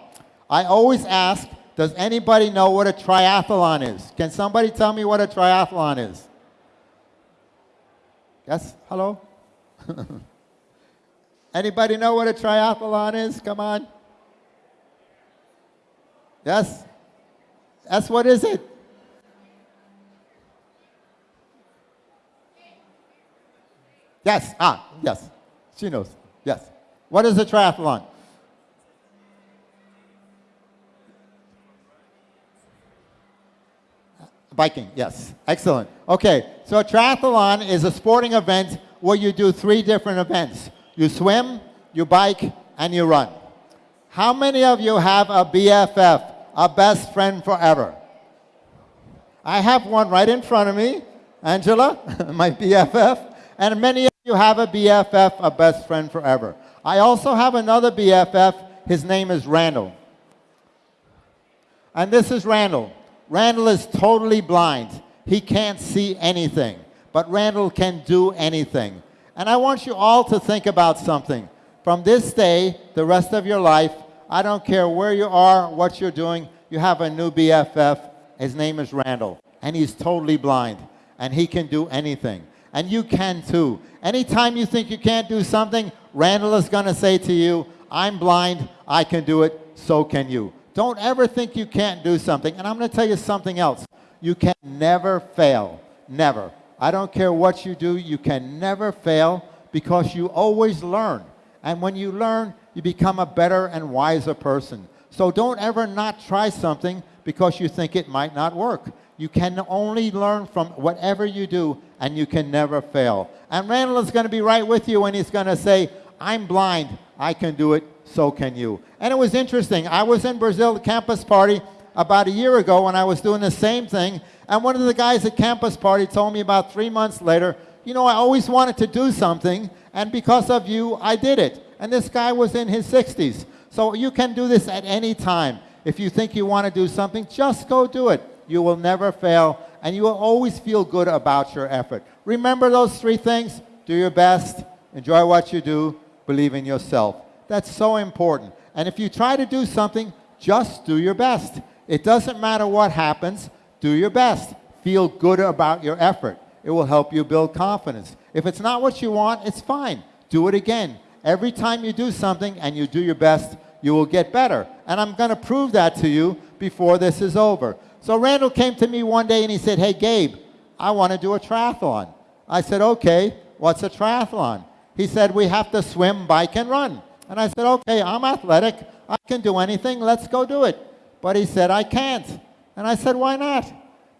I always ask, does anybody know what a triathlon is? Can somebody tell me what a triathlon is? Yes? Hello? [LAUGHS] Anybody know what a triathlon is? Come on. Yes? That's what is it? Yes. Ah, yes. She knows. Yes. What is a triathlon? Biking, yes. Excellent. Okay, so a triathlon is a sporting event where you do three different events. You swim, you bike, and you run. How many of you have a BFF, a best friend forever? I have one right in front of me, Angela, [LAUGHS] my BFF, and many of you have a BFF, a best friend forever. I also have another BFF, his name is Randall. And this is Randall. Randall is totally blind. He can't see anything, but Randall can do anything. And I want you all to think about something. From this day, the rest of your life, I don't care where you are, what you're doing, you have a new BFF. His name is Randall, and he's totally blind, and he can do anything. And you can too. Anytime you think you can't do something, Randall is going to say to you, I'm blind, I can do it, so can you. Don't ever think you can't do something. And I'm going to tell you something else. You can never fail. Never. I don't care what you do, you can never fail because you always learn. And when you learn, you become a better and wiser person. So don't ever not try something because you think it might not work. You can only learn from whatever you do, and you can never fail. And Randall is going to be right with you, and he's going to say, I'm blind, I can do it, so can you. And it was interesting. I was in Brazil the campus party about a year ago when I was doing the same thing, and one of the guys at campus party told me about three months later, you know, I always wanted to do something, and because of you, I did it. And this guy was in his 60s. So you can do this at any time. If you think you want to do something, just go do it. You will never fail, and you will always feel good about your effort. Remember those three things? Do your best, enjoy what you do, believe in yourself. That's so important. And if you try to do something, just do your best. It doesn't matter what happens, do your best. Feel good about your effort. It will help you build confidence. If it's not what you want, it's fine. Do it again. Every time you do something and you do your best, you will get better. And I'm going to prove that to you before this is over. So Randall came to me one day and he said, hey, Gabe, I want to do a triathlon. I said, okay, what's a triathlon? He said, we have to swim, bike, and run. And I said, okay, I'm athletic. I can do anything. Let's go do it. But he said, I can't. And I said, why not?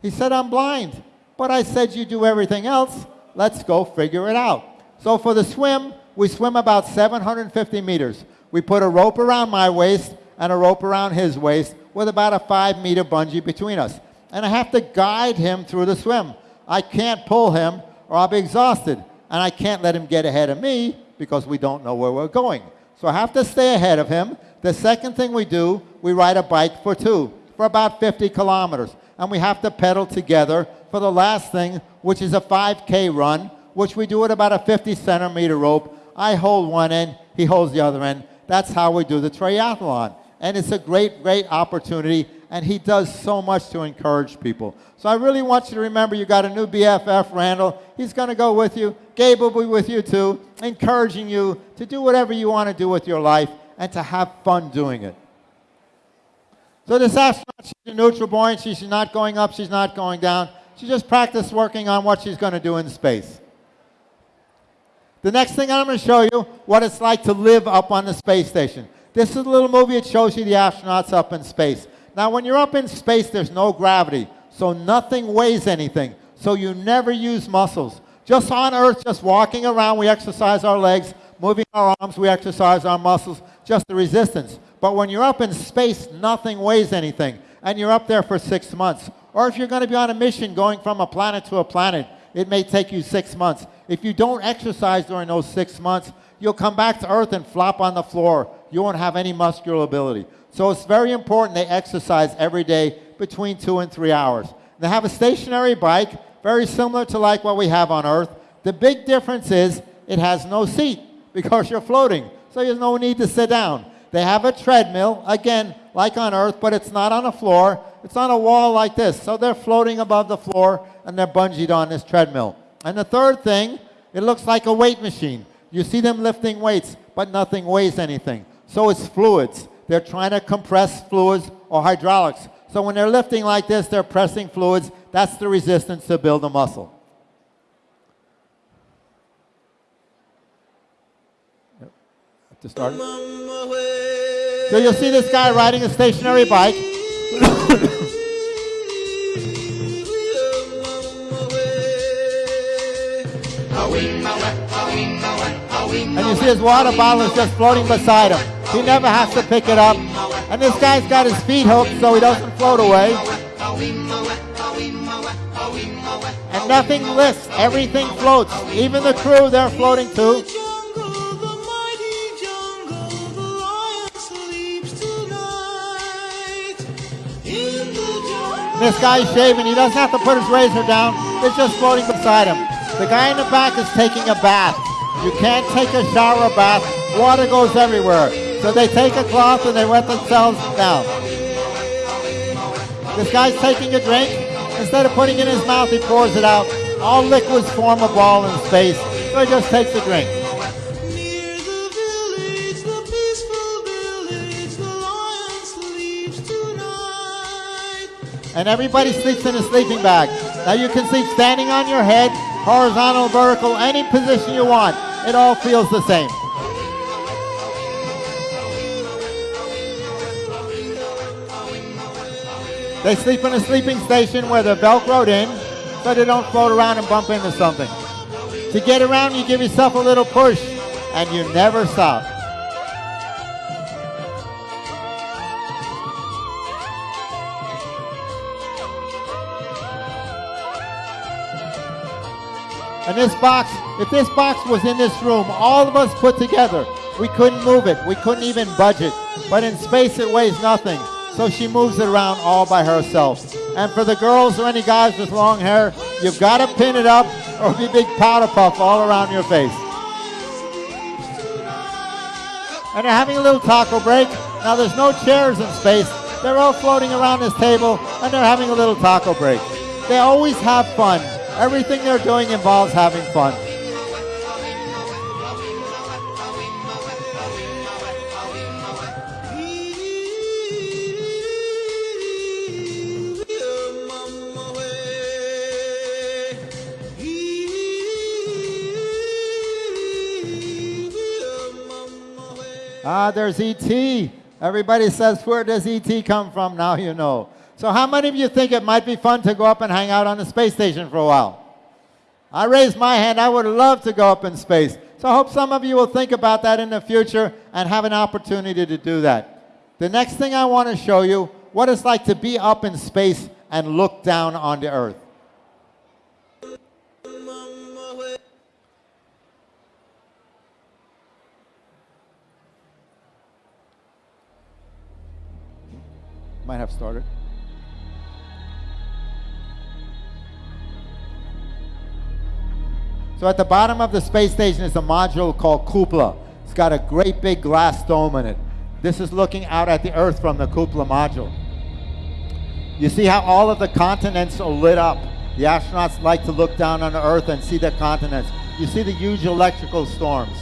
He said, I'm blind. But I said, you do everything else. Let's go figure it out. So for the swim, we swim about 750 meters. We put a rope around my waist and a rope around his waist with about a five meter bungee between us. And I have to guide him through the swim. I can't pull him or I'll be exhausted. And I can't let him get ahead of me because we don't know where we're going. So I have to stay ahead of him. The second thing we do, we ride a bike for two, for about 50 kilometers. And we have to pedal together for the last thing, which is a 5K run, which we do at about a 50 centimeter rope. I hold one end, he holds the other end. That's how we do the triathlon. And it's a great, great opportunity, and he does so much to encourage people. So I really want you to remember you got a new BFF, Randall. He's going to go with you. Gabe will be with you too, encouraging you to do whatever you want to do with your life and to have fun doing it. So this astronaut, she's a neutral buoyant. She's not going up, she's not going down. She just practiced working on what she's going to do in space. The next thing I'm going to show you what it's like to live up on the space station. This is a little movie. It shows you the astronauts up in space. Now, when you're up in space, there's no gravity, so nothing weighs anything. So you never use muscles. Just on Earth, just walking around, we exercise our legs. Moving our arms, we exercise our muscles. Just the resistance. But when you're up in space, nothing weighs anything. And you're up there for six months. Or if you're going to be on a mission going from a planet to a planet, it may take you six months. If you don't exercise during those six months, you'll come back to Earth and flop on the floor. You won't have any muscular ability. So it's very important they exercise every day between two and three hours. They have a stationary bike, very similar to like what we have on Earth. The big difference is it has no seat [LAUGHS] because you're floating. So there's no need to sit down. They have a treadmill, again, like on Earth, but it's not on a floor. It's on a wall like this. So they're floating above the floor and they're bungeed on this treadmill. And the third thing, it looks like a weight machine. You see them lifting weights, but nothing weighs anything. So it's fluids. They're trying to compress fluids or hydraulics. So when they're lifting like this, they're pressing fluids. That's the resistance to build a muscle. Yep. Have to start. So you'll see this guy riding a stationary bike. And you see his water bottle is just floating beside him. He never has to pick it up. And this guy's got his feet hooked so he doesn't float away. And nothing lifts, everything floats. Even the crew, they're floating too. This guy's shaving. He doesn't have to put his razor down. It's just floating beside him. The guy in the back is taking a bath. You can't take a shower bath. Water goes everywhere. So they take a cloth and they wet themselves down. This guy's taking a drink. Instead of putting it in his mouth, he pours it out. All liquids form a ball in space. So he just takes a drink. And everybody sleeps in a sleeping bag. Now you can sleep standing on your head, horizontal, vertical, any position you want. It all feels the same. They sleep in a sleeping station where they're velcroed in so they don't float around and bump into something. To get around, you give yourself a little push and you never stop. This box, if this box was in this room, all of us put together, we couldn't move it. We couldn't even budge it. But in space, it weighs nothing. So she moves it around all by herself. And for the girls or any guys with long hair, you've got to pin it up or be big powder puff all around your face. And they're having a little taco break. Now, there's no chairs in space. They're all floating around this table and they're having a little taco break. They always have fun. Everything they're doing involves having fun. Ah, there's E.T. Everybody says, where does E.T. come from? Now you know. So how many of you think it might be fun to go up and hang out on the space station for a while? I raised my hand. I would love to go up in space. So I hope some of you will think about that in the future and have an opportunity to do that. The next thing I want to show you, what it's like to be up in space and look down on the Earth. Might have started. So at the bottom of the space station is a module called Cupola. It's got a great big glass dome in it. This is looking out at the Earth from the Cupola module. You see how all of the continents are lit up. The astronauts like to look down on the Earth and see the continents. You see the huge electrical storms.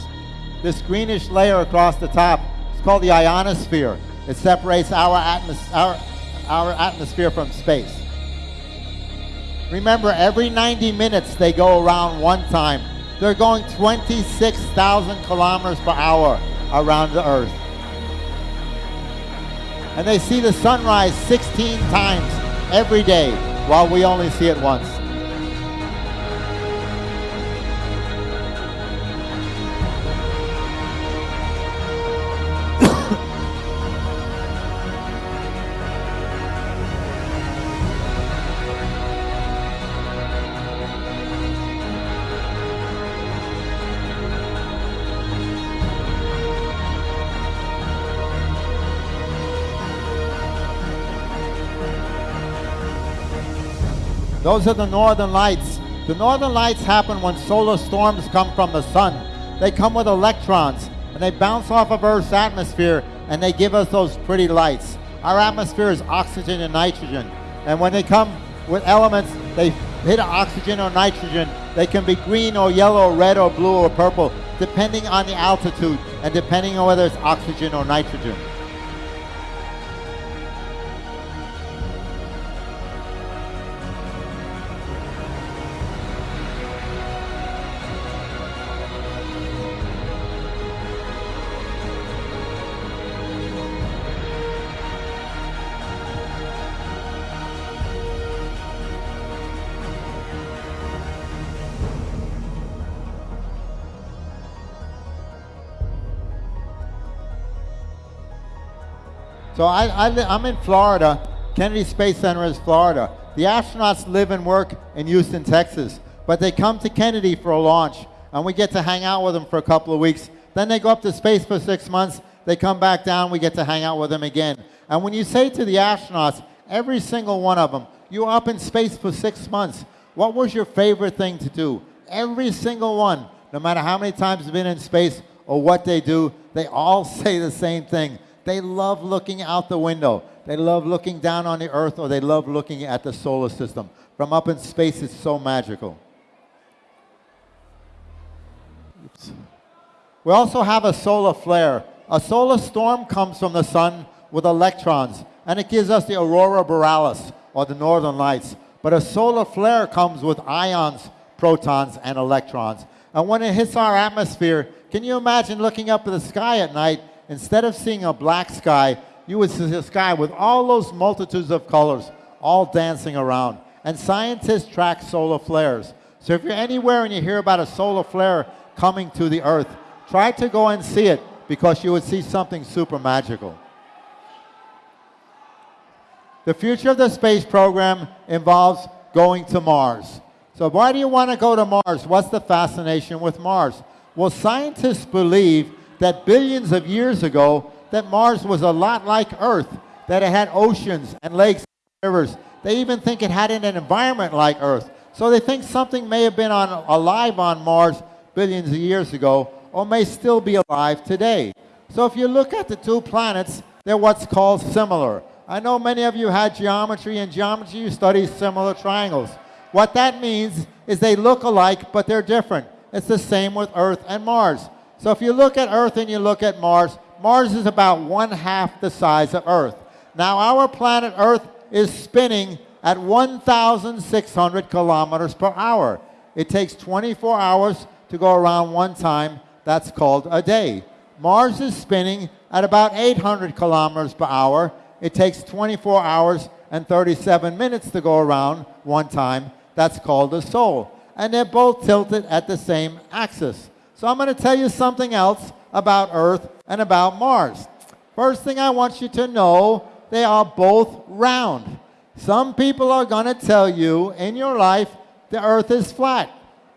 This greenish layer across the top is called the ionosphere. It separates our, atmos- our, our atmosphere from space. Remember, every 90 minutes they go around one time. They're going 26,000 kilometers per hour around the Earth. And they see the sunrise 16 times every day, while we only see it once. Those are the northern lights. The northern lights happen when solar storms come from the sun. They come with electrons and they bounce off of Earth's atmosphere and they give us those pretty lights. Our atmosphere is oxygen and nitrogen. And when they come with elements, they hit oxygen or nitrogen. They can be green or yellow, red or blue or purple, depending on the altitude and depending on whether it's oxygen or nitrogen. So I, I, I'm in Florida. Kennedy Space Center is Florida. The astronauts live and work in Houston, Texas, but they come to Kennedy for a launch, and we get to hang out with them for a couple of weeks. Then they go up to space for six months. They come back down. We get to hang out with them again. And when you say to the astronauts, every single one of them, you were up in space for six months. What was your favorite thing to do? Every single one, no matter how many times they've been in space or what they do, they all [LAUGHS] say the same thing. They love looking out the window. They love looking down on the earth or they love looking at the solar system. From up in space, it's so magical. Oops. We also have a solar flare. A solar storm comes from the sun with electrons, and it gives us the aurora borealis, or the northern lights. But a solar flare comes with ions, protons, and electrons. And when it hits our atmosphere, can you imagine looking up at the sky at night? Instead of seeing a black sky, you would see a sky with all those multitudes of colors all dancing around. And scientists track solar flares. So if you're anywhere and you hear about a solar flare coming to the Earth, try to go and see it because you would see something super magical. The future of the space program involves going to Mars. So why do you want to go to Mars? What's the fascination with Mars? Well, scientists believe that billions of years ago that Mars was a lot like Earth, that it had oceans and lakes and rivers. They even think it had an environment like Earth. So they think something may have been on, alive on Mars billions of years ago or may still be alive today. So if you look at the two planets, they're what's called similar. I know many of you had geometry. In geometry, you study similar triangles. What that means is they look alike, but they're different. It's the same with Earth and Mars. So if you look at Earth and you look at Mars, Mars is about one half the size of Earth. Now, our planet Earth is spinning at 1,600 kilometers per hour. It takes 24 hours to go around one time. That's called a day. Mars is spinning at about 800 kilometers per hour. It takes 24 hours and 37 minutes to go around one time. That's called a sol. And they're both tilted at the same axis. So I'm going to tell you something else about Earth and about Mars. First thing I want you to know, they are both round. Some people are going to tell you in your life the Earth is flat.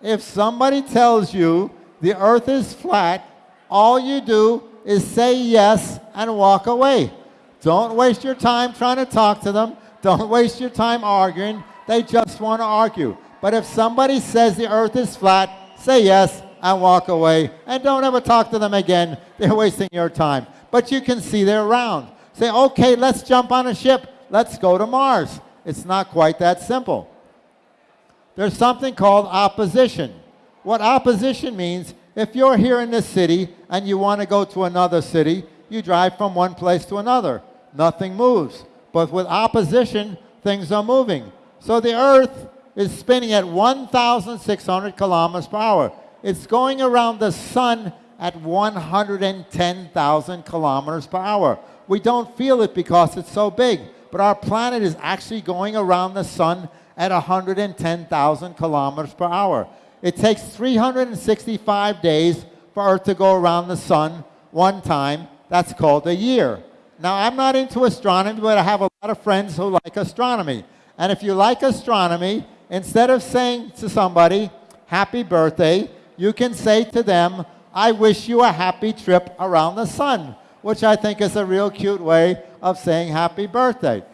If somebody tells you the Earth is flat, all you do is say yes and walk away. Don't waste your time trying to talk to them. Don't waste your time arguing. They just want to argue. But if somebody says the earth is flat, say yes and walk away. And don't ever talk to them again. They're wasting your time. But you can see they're round. Say, okay, let's jump on a ship. Let's go to Mars. It's not quite that simple. There's something called opposition. What opposition means, if you're here in this city and you want to go to another city, you drive from one place to another. Nothing moves. But with opposition, things are moving. So the Earth is spinning at 1,600 kilometers per hour. It's going around the sun at 110,000 kilometers per hour. We don't feel it because it's so big, but our planet is actually going around the sun at 110,000 kilometers per hour. It takes 365 days for Earth to go around the sun one time. That's called a year. Now, I'm not into astronomy, but I have a lot of friends who like astronomy. And if you like astronomy, instead of saying to somebody, happy birthday, you can say to them, I wish you a happy trip around the sun, which I think is a real cute way of saying happy birthday.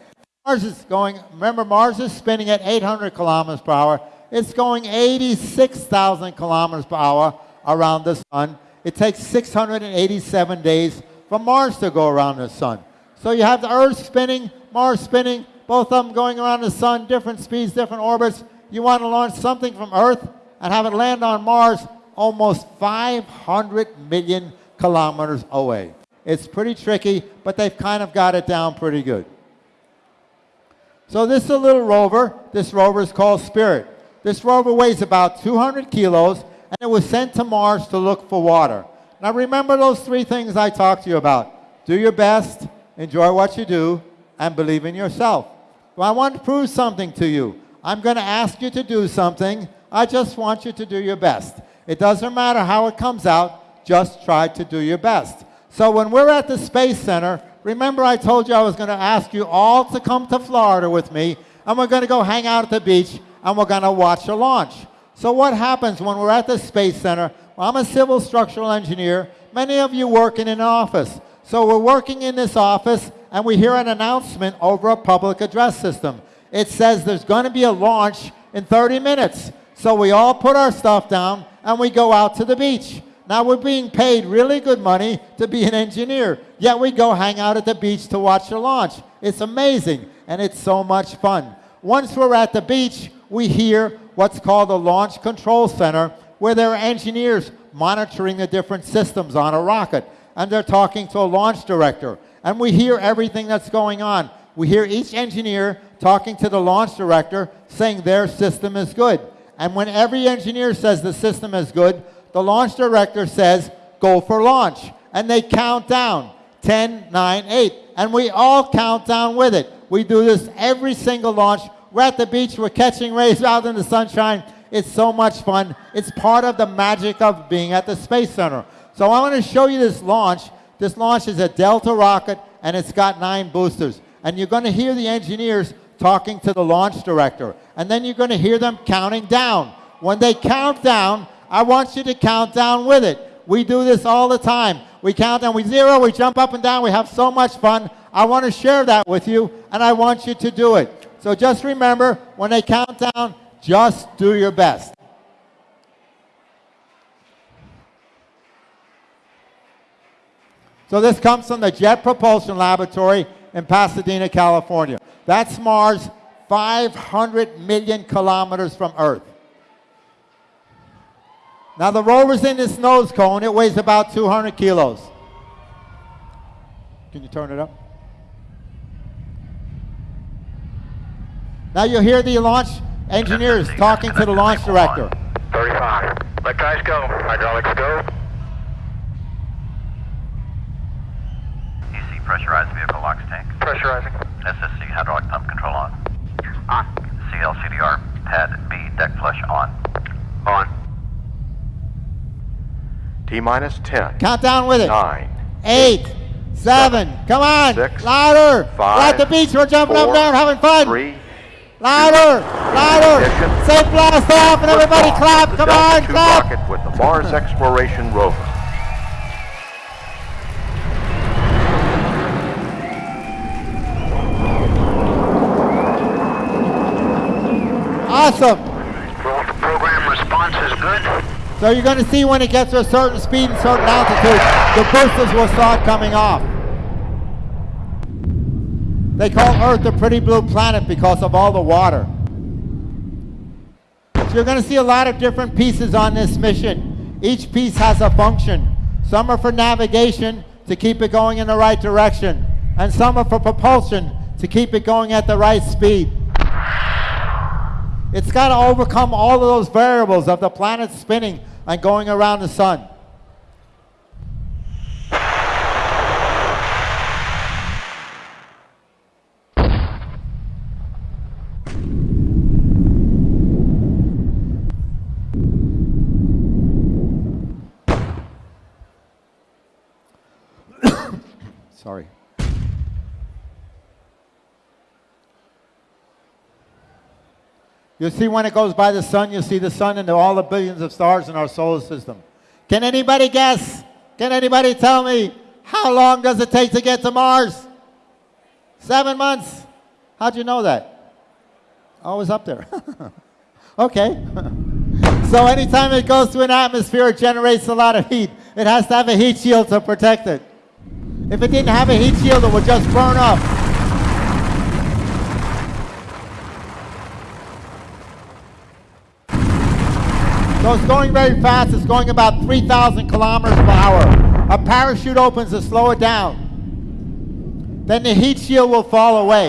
Mars is going, remember, Mars is spinning at 800 kilometers per hour. It's going 86,000 kilometers per hour around the sun. It takes 687 days for Mars to go around the sun. So you have the Earth spinning, Mars spinning, both of them going around the sun, different speeds, different orbits. You want to launch something from Earth and have it land on Mars almost 500 million kilometers away. It's pretty tricky, but they've kind of got it down pretty good. So this is a little rover. This rover is called Spirit. This rover weighs about 200 kilos, and it was sent to Mars to look for water. Now remember those three things I talked to you about. Do your best, enjoy what you do, and believe in yourself. Well, I want to prove something to you. I'm going to ask you to do something. I just want you to do your best. It doesn't matter how it comes out, just try to do your best. So when we're at the Space Center, remember I told you I was going to ask you all to come to Florida with me, and we're going to go hang out at the beach, and we're going to watch a launch. So what happens when we're at the Space Center? Well, I'm a civil structural engineer. Many of you work in an office. So we're working in this office, and we hear an announcement over a public address system. It says there's going to be a launch in 30 minutes. So we all put our stuff down, and we go out to the beach. Now we're being paid really good money to be an engineer, yet we go hang out at the beach to watch the launch. It's amazing, and it's so much fun. Once we're at the beach, we hear what's called the Launch Control Center, where there are engineers monitoring the different systems on a rocket, and they're talking to a launch director. And we hear everything that's going on. We hear each engineer talking to the launch director saying their system is good. And when every engineer says the system is good, the launch director says, go for launch. And they count down 10, 9, 8. And we all count down with it. We do this every single launch. We're at the beach, we're catching rays [LAUGHS] out in the sunshine. It's so much fun. It's part of the magic of being at the Space Center. So I want to show you this launch. This launch is a Delta rocket, and it's got nine boosters. And you're going to hear the engineers talking to the launch director. And then you're going to hear them counting down. When they count down, I want you to count down with it. We do this all the time. We count down, we zero, we jump up and down, we have so much fun. I want to share that with you, and I want you to do it. So just remember, when they count down, just do your best. So this comes from the Jet Propulsion Laboratory in Pasadena, California. That's Mars 500 million kilometers from Earth. Now the rover's in this nose cone. It weighs about 200 kilos. Can you turn it up? Now you'll hear the launch engineers talking to the launch director. 35. Let guys go. Hydraulics go. Pressurized vehicle locks tank. Pressurizing. SSC hydraulic pump control on. On. CLCDR pad B deck flush on. On. T minus 10, Count down with it. 9, Eight, seven, come on, Six, louder. five, We're at the beach, we're jumping up four, and down, having fun. 3, Louder, louder. Ignition. Say blast off and everybody clap. Come Delta on, II clap. rocket with the Mars Exploration Rover. Awesome. Program response is good. So you're going to see when it gets to a certain speed and certain altitude, the boosters will start coming off. They call Earth the pretty blue planet because of all the water. So you're going to see a lot of different pieces on this mission. Each piece has a function. Some are for navigation to keep it going in the right direction, and some are for propulsion to keep it going at the right speed. It's got to overcome all of those variables of the planet spinning and going around the sun. You'll see when it goes by the sun, you'll see the sun and all the billions of stars in our solar system. Can anybody guess? Can anybody tell me how long does it take to get to Mars? Seven months. How'd you know that? I was up there. [LAUGHS] Okay. [LAUGHS] so anytime it goes through an atmosphere, it generates a lot of heat. It has to have a heat shield to protect it. If it didn't have a heat shield, it would just burn up. So it's going very fast. It's going about 3,000 kilometers per hour. A parachute opens to slow it down. Then the heat shield will fall away.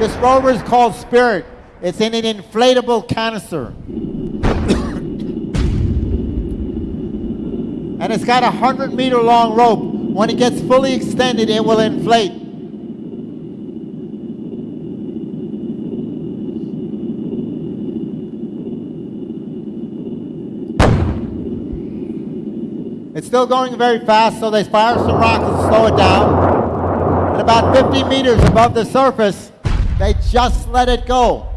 This rover is called Spirit. It's in an inflatable canister. [COUGHS] and it's got a 100 meter long rope. When it gets fully extended, it will inflate. It's still going very fast, so they fire some rockets to slow it down. And about 50 meters above the surface, they just let it go.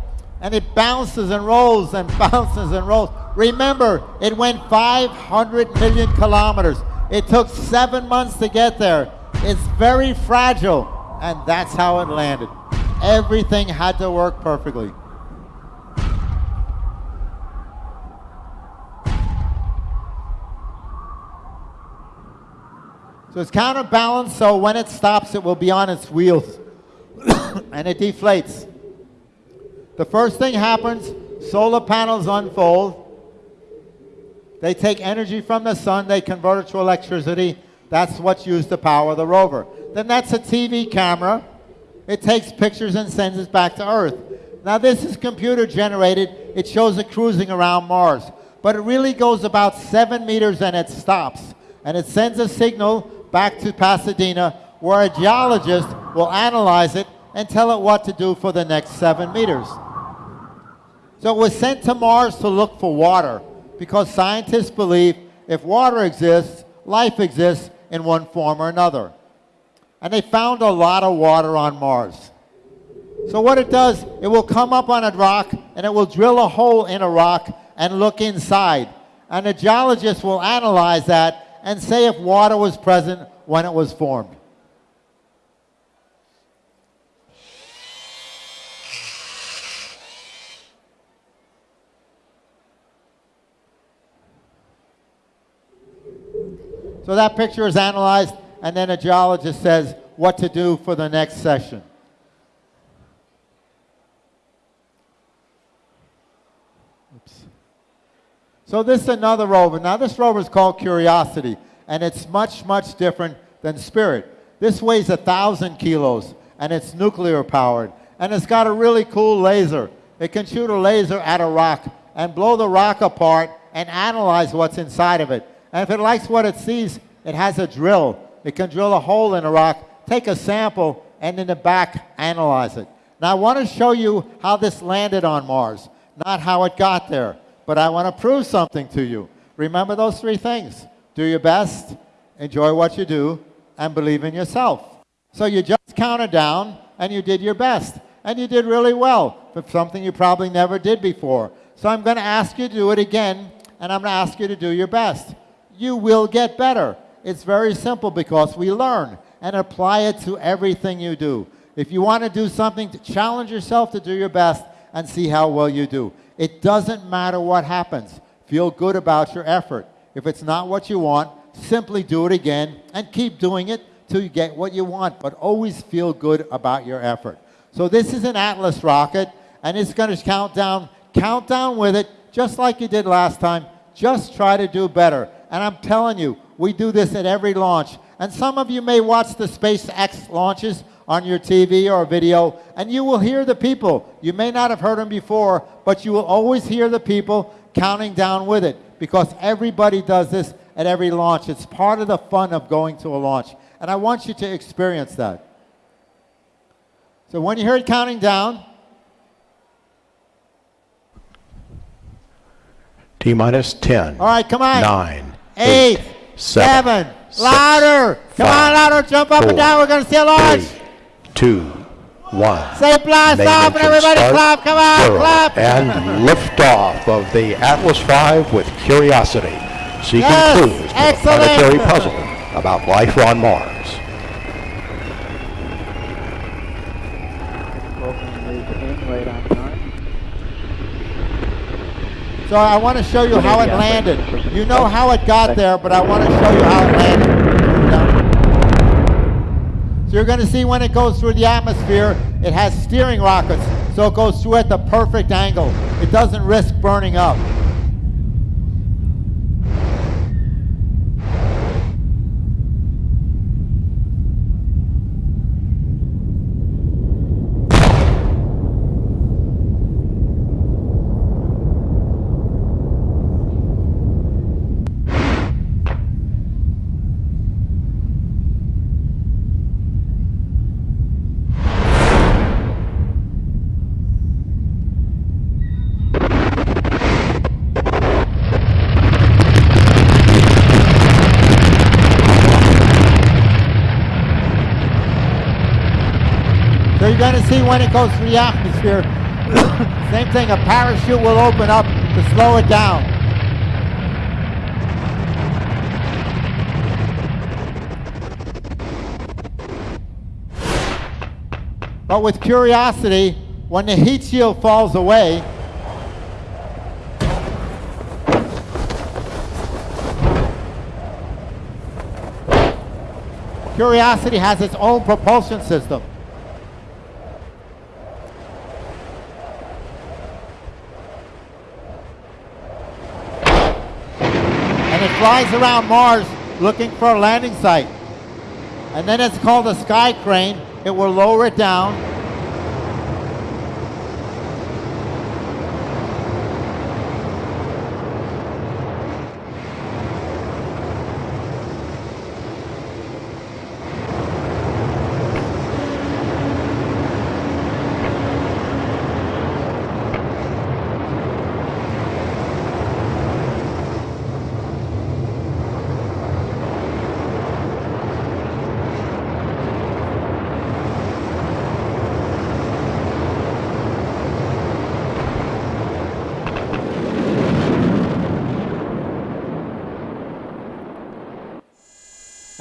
And it bounces and rolls and [LAUGHS] bounces and rolls. Remember, it went 500 million kilometers. It took seven months to get there. It's very fragile, and that's how it landed. Everything had to work perfectly. So it's counterbalanced, so when it stops, it will be on its wheels. [COUGHS] and it deflates. The first thing happens, solar panels unfold. They take energy from the sun, they convert it to electricity. That's what's used to power the rover. Then that's a TV camera. It takes pictures and sends it back to Earth. Now this is computer generated. It shows it cruising around Mars. But it really goes about seven meters and it stops. And it sends a signal back to Pasadena where a geologist will analyze it and tell it what to do for the next seven meters. So it was sent to Mars to look for water because scientists believe if water exists, life exists in one form or another. And they found a lot of water on Mars. So what it does, it will come up on a rock and it will drill a hole in a rock and look inside. And a geologist will analyze that and say if water was present when it was formed. So that picture is analyzed, and then a geologist says what to do for the next session. So this is another rover. Now this rover is called Curiosity, and it's much, much different than Spirit. This weighs a thousand kilos, and it's nuclear powered, and it's got a really cool laser. It can shoot a laser at a rock and blow the rock apart and analyze what's inside of it. And if it likes what it sees, it has a drill. It can drill a hole in a rock, take a sample, and in the back, analyze it. Now, I want to show you how this landed on Mars, not how it got there. But I want to prove something to you. Remember those three things. Do your best, enjoy what you do, and believe in yourself. So you just counted down, and you did your best. And you did really well for something you probably never did before. So I'm going to ask you to do it again, and I'm going to ask you to do your best you will get better. It's very simple because we learn and apply it to everything you do. If you want to do something, challenge yourself to do your best and see how well you do. It doesn't matter what happens. Feel good about your effort. If it's not what you want, simply do it again and keep doing it till you get what you want, but always feel good about your effort. So this is an Atlas rocket, and it's going to count down. Count down with it, just like you did last time. Just try to do better. And I'm telling you, we do this at every launch. And some of you may watch the SpaceX launches on your TV or video, and you will hear the people. You may not have heard them before, but you will always hear the people counting down with it because everybody does this at every launch. It's part of the fun of going to a launch. And I want you to experience that. So when you hear it counting down, T minus 10. all right, come on. 9. eight, seven, six, louder. Come on, louder. Jump up and down. We're going to see a launch. three, 2, 1. Say blast off and everybody clap. Come on, zero, clap. And liftoff of the Atlas V with Curiosity, seeking Yes, clues to the excellent. planetary puzzle about life on Mars. So I want to show you how it landed. You know how it got there, but I want to show you how it landed. So you're going to see when it goes through the atmosphere, it has steering rockets, so it goes through at the perfect angle. It doesn't risk burning up. When it goes through the atmosphere. [COUGHS] Same thing, a parachute will open up to slow it down. But with Curiosity, when the heat shield falls away, Curiosity has its own propulsion system. and it flies around Mars looking for a landing site. And then it's called a sky crane. It will lower it down.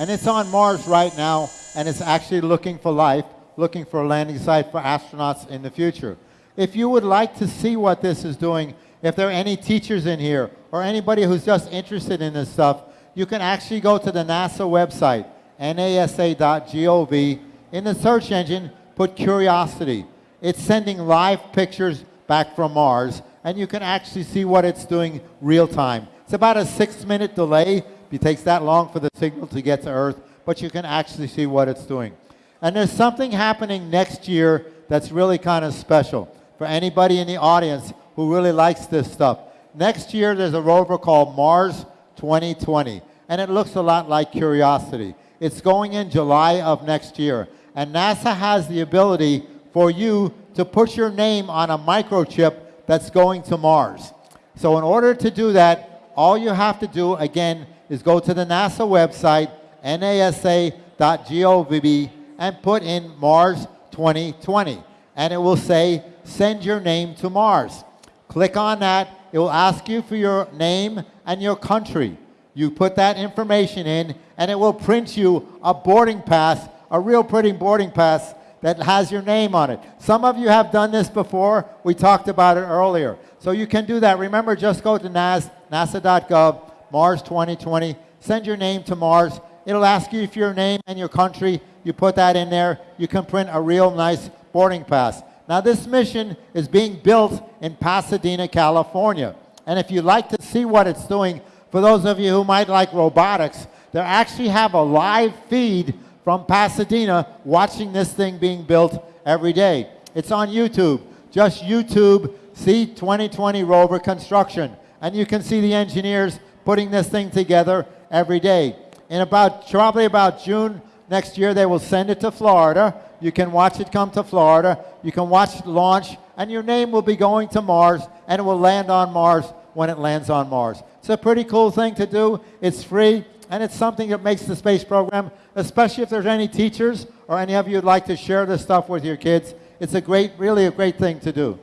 And it's on Mars right now, and it's actually looking for life, looking for a landing site for astronauts in the future. If you would like to see what this is doing, if there are any teachers in here or anybody who's just interested in this stuff, you can actually go to the NASA website, nasa.gov. In the search engine, put Curiosity. It's sending live pictures back from Mars, and you can actually see what it's doing real time. It's about a six minute delay. It takes that long for the signal to get to Earth, but you can actually see what it's doing. And there's something happening next year that's really kind of special for anybody in the audience who really likes this stuff. Next year, there's a rover called Mars 2020, and it looks a lot like Curiosity. It's going in July of next year, and NASA has the ability for you to put your name on a microchip that's going to Mars. So in order to do that, all you have to do, again, is go to the NASA website, nasa.gov, and put in Mars 2020. And it will say, send your name to Mars. Click on that. It will ask you for your name and your country. You put that information in, and it will print you a boarding pass, a real pretty boarding pass that has your name on it. Some of you have done this before. We talked about it earlier. So you can do that. Remember, just go to NAS, nasa.gov, Mars 2020. Send your name to Mars. It'll ask you for your name and your country. You put that in there. You can print a real nice boarding pass. Now, this mission is being built in Pasadena, California. And if you'd like to see what it's doing, for those of you who might like robotics, they actually have a live feed from Pasadena watching this thing being built every day. It's on YouTube. Just YouTube C2020 rover construction. And you can see the engineers putting this thing together every day. In about, probably about June next year, they will send it to Florida. You can watch it come to Florida. You can watch it launch, and your name will be going to Mars, and it will land on Mars when it lands on Mars. It's a pretty cool thing to do. It's free, and it's something that makes the space program, especially if there's any teachers or any of you would like to share this stuff with your kids. It's a great, really a great thing to do.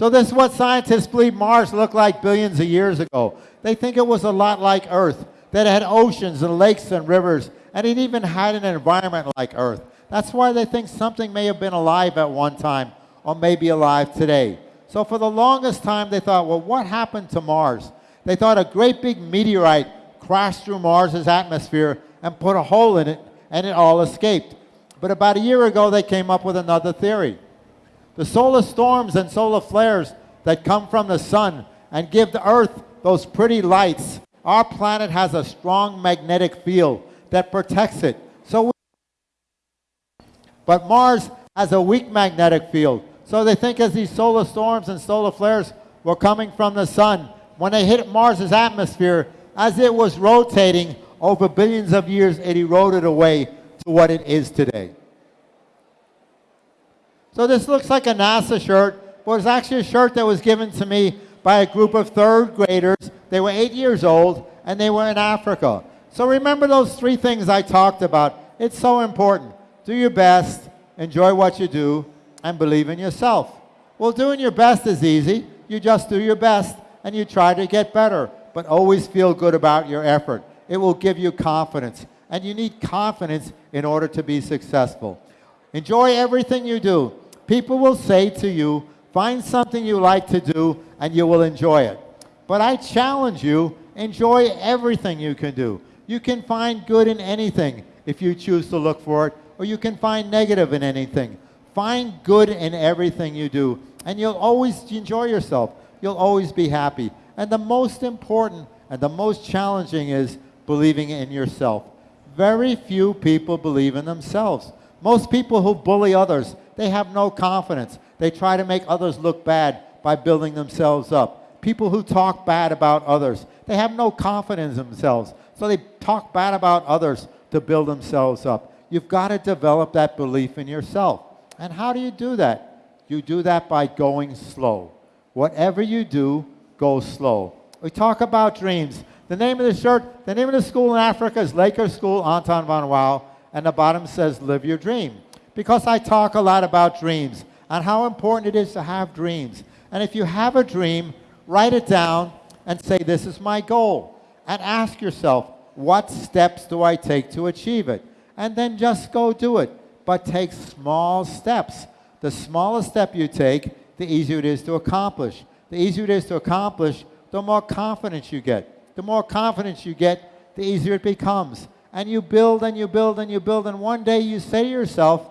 So this is what scientists believe Mars looked like billions of years ago. They think it was a lot like Earth, that it had oceans and lakes and rivers, and it even had an environment like Earth. That's why they think something may have been alive at one time or may be alive today. So for the longest time, they thought, well, what happened to Mars? They thought a great big meteorite crashed through Mars's atmosphere and put a hole in it, and it all escaped. But about a year ago, they came up with another theory. The solar storms and solar flares that come from the sun and give the Earth those pretty lights, our planet has a strong magnetic field that protects it. So but Mars has a weak magnetic field. So they think as these solar storms and solar flares were coming from the sun, when they hit Mars's atmosphere, as it was rotating over billions of years, it eroded away to what it is today. So this looks like a NASA shirt, but it's actually a shirt that was given to me by a group of third graders. They were eight years old, and they were in Africa. So remember those three things I talked about. It's so important. Do your best, enjoy what you do, and believe in yourself. Well, doing your best is easy. You just do your best, and you try to get better, but always feel good about your effort. It will give you confidence, and you need confidence in order to be successful. Enjoy everything you do. People will say to you, find something you like to do, and you will enjoy it. But I challenge you, enjoy everything you can do. You can find good in anything if you choose to look for it, or you can find negative in anything. Find good in everything you do, and you'll always enjoy yourself. You'll always be happy. And the most important and the most challenging is believing in yourself. Very few people believe in themselves. Most people who bully others, they have no confidence. They try to make others look bad by building themselves up. People who talk bad about others, they have no confidence in themselves. So they talk bad about others to build themselves up. You've got to develop that belief in yourself. And how do you do that? You do that by going slow. Whatever you do, go slow. We talk about dreams. The name of the shirt, the name of the school in Africa is Laker School Anton van Wouw, and the bottom says live your dream. Because I talk a lot about dreams and how important it is to have dreams. And if you have a dream, write it down and say, this is my goal. And ask yourself, what steps do I take to achieve it? And then just go do it. But take small steps. The smaller step you take, the easier it is to accomplish. The easier it is to accomplish, the more confidence you get. The more confidence you get, the easier it becomes. And you build and you build and you build, and one day you say to yourself,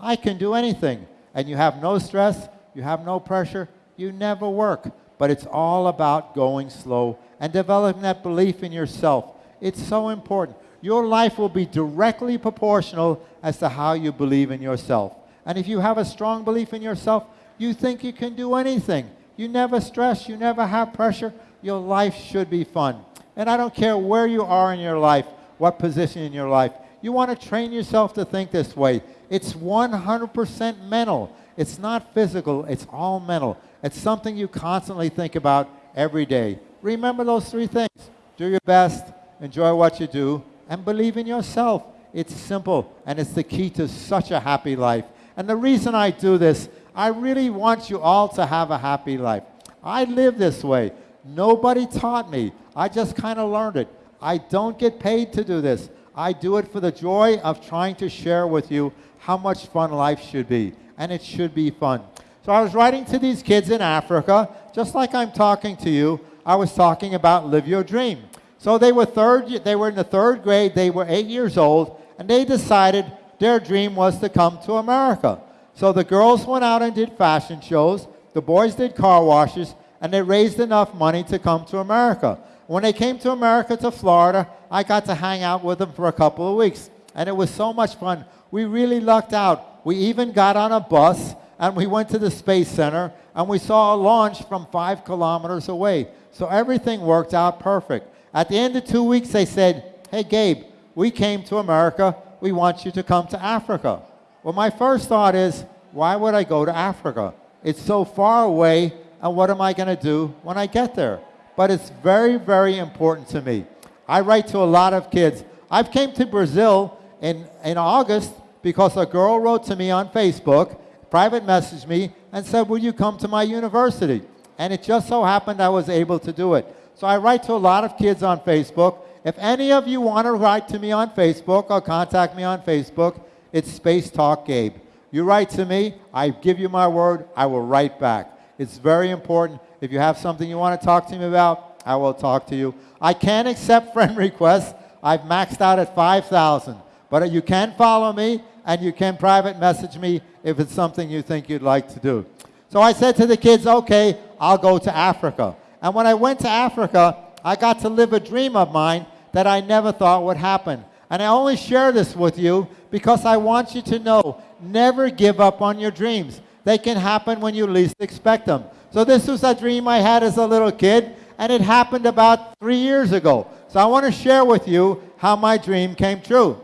I can do anything. And you have no stress, you have no pressure, you never work. But it's all about going slow and developing that belief in yourself. It's so important. Your life will be directly proportional as to how you believe in yourself. And if you have a strong belief in yourself, you think you can do anything. You never stress, you never have pressure. Your life should be fun. And I don't care where you are in your life, what position in your life. You want to train yourself to think this way. It's 100% mental. It's not physical, it's all mental. It's something you constantly think about every day. Remember those three things. Do your best, enjoy what you do, and believe in yourself. It's simple, and it's the key to such a happy life. And the reason I do this, I really want you all to have a happy life. I live this way. Nobody taught me. I just kind of learned it. I don't get paid to do this. I do it for the joy of trying to share with you how much fun life should be. And it should be fun. So I was writing to these kids in Africa, just like I'm talking to you. I was talking about live your dream. So they were third, they were in the third grade, they were eight years old, and they decided their dream was to come to America. So the girls went out and did fashion shows, the boys did car washes, and they raised enough money to come to America. When they came to America, to Florida, I got to hang out with them for a couple of weeks, and it was so much fun. We really lucked out. We even got on a bus, and we went to the Space Center, and we saw a launch from five kilometers away. So everything worked out perfect. At the end of two weeks, they said, hey, Gabe, we came to America. We want you to come to Africa. Well, my first thought is, why would I go to Africa? It's so far away, and what am I going to do when I get there? But it's very, very important to me. I write to a lot of kids. I've came to Brazil in, in August because a girl wrote to me on Facebook, private messaged me, and said, will you come to my university? And it just so happened I was able to do it. So I write to a lot of kids on Facebook. If any of you want to write to me on Facebook or contact me on Facebook, it's Space Talk Gabe. You write to me, I give you my word, I will write back. It's very important. If you have something you want to talk to me about, I will talk to you. I can't accept [LAUGHS] friend requests. I've maxed out at 5,000. But you can follow me and you can private message me if it's something you think you'd like to do. So I said to the kids, okay, I'll go to Africa. And when I went to Africa, I got to live a dream of mine that I never thought would happen. And I only share this with you because I want you to know never give up on your dreams. They can happen when you least expect them. So this was a dream I had as a little kid, and it happened about three years ago. So I want to share with you how my dream came true.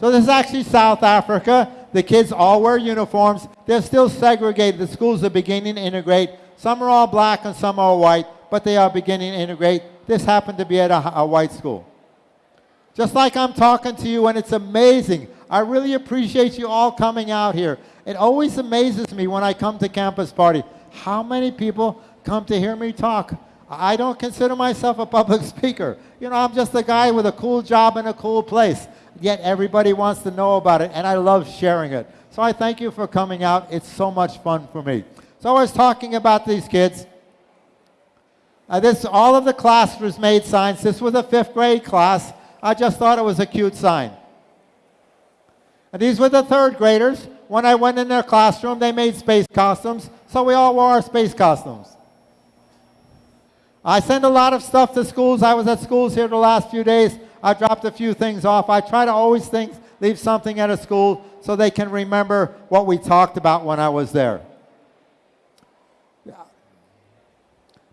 So this is actually South Africa. The kids all wear uniforms. They're still segregated. The schools are beginning to integrate. Some are all black and some are white, but they are beginning to integrate. This happened to be at a, a white school. Just like I'm talking to you, and it's amazing. I really appreciate you all coming out here. It always amazes me when I come to campus party how many people come to hear me talk. I don't consider myself a public [LAUGHS] speaker. You know, I'm just a guy with a cool job in a cool place. Yet everybody wants to know about it, and I love sharing it. So I thank you for coming out. It's so much fun for me. So I was talking about these kids. Uh, this, all of the class was made signs. This was a fifth grade class. I just thought it was a cute sign. And these were the third graders. When I went in their classroom, they made space costumes, so we all wore our space costumes. I send a lot of stuff to schools. I was at schools here the last few days. I dropped a few things off. I try to always think, leave something at a school so they can remember what we talked about when I was there.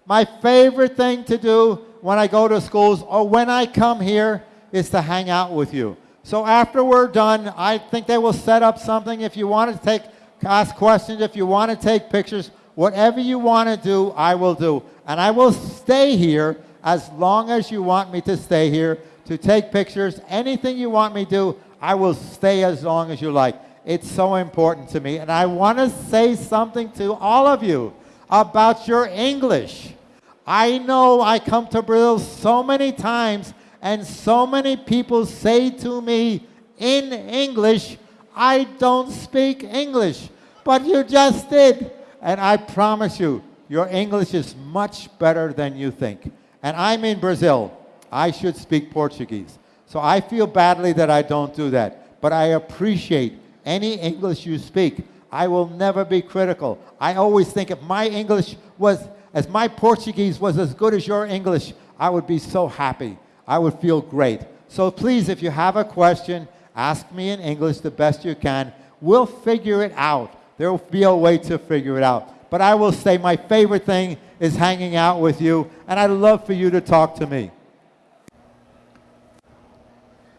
My favorite thing to do when I go to schools or when I come here is to hang out with you. So after we're done, I think they will set up something. If you want to take, ask questions, if you want to take pictures, whatever you want to do, I will do. And I will stay here as long as you want me to stay here to take pictures. Anything you want me to do, I will stay as long as you like. It's so important to me. And I want to say something to all of you about your English. I know I come to Brazil so many times and so many people say to me in English, I don't speak English, but you just did. And I promise you, your English is much better than you think. And I'm in Brazil. I should speak Portuguese. So I feel badly that I don't do that. But I appreciate any English you speak. I will never be critical. I always think if my English was, as my Portuguese was as good as your English, I would be so happy. I would feel great. So please, if you have a question, ask me in English the best you can. We'll figure it out. There will be a way to figure it out. But I will say my favorite thing is hanging out with you, and I'd love for you to talk to me.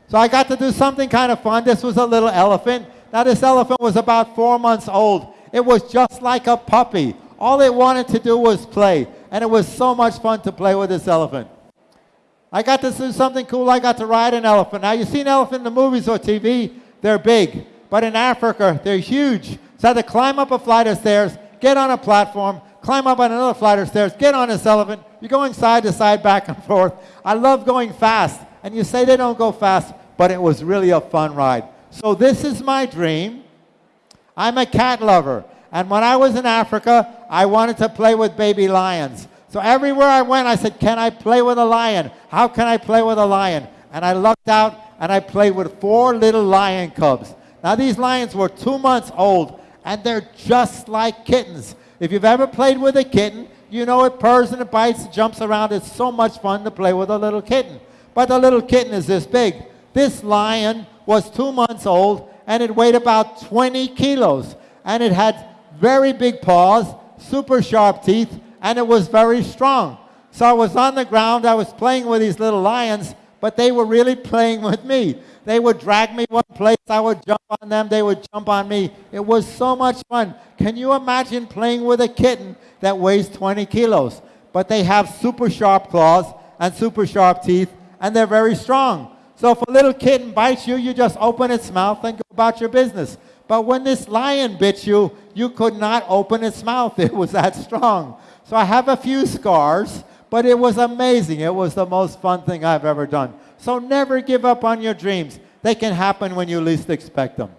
So I got to do something kind of fun. This was a little elephant. Now this elephant was about four months old. It was just like a puppy. All it wanted to do was play. And it was so much fun to play with this elephant. I got to do something cool. I got to ride an elephant. Now, you've seen elephant in the movies or TV. They're big. But in Africa, they're huge. So I had to climb up a flight of stairs, get on a platform, climb up on another flight of stairs, get on this elephant. You're going side to side, back and [LAUGHS] forth. I love going fast. And you say they don't go fast, but it was really a fun ride. So this is my dream. I'm a cat lover. And when I was in Africa, I wanted to play with baby lions. So everywhere I went, I said, can I play with a lion? How can I play with a lion? And I lucked out and I played with four little lion cubs. Now these lions were two months old and they're just like kittens. If you've ever played with a kitten, you know it purrs and it bites, and jumps around. It's so much fun to play with a little kitten. But the little kitten is this big. This lion was two months old and it weighed about 20 kilos. And it had very big paws, super sharp teeth, and it was very strong. So I was on the ground, I was playing with these little lions, but they were really playing with me. They would drag me one place, I would jump on them, they would jump on me. It was so much fun. Can you imagine playing with a kitten that weighs 20 kilos? But they have super sharp claws and super sharp teeth, and they're very strong. So if a little kitten bites you, you just open its mouth and go about your business. But when this lion bit you, you could not open its mouth. [LAUGHS] It was that strong. So I have a few scars, but it was amazing. It was the most fun thing I've ever done. So never give up on your dreams. They can happen when you least expect them.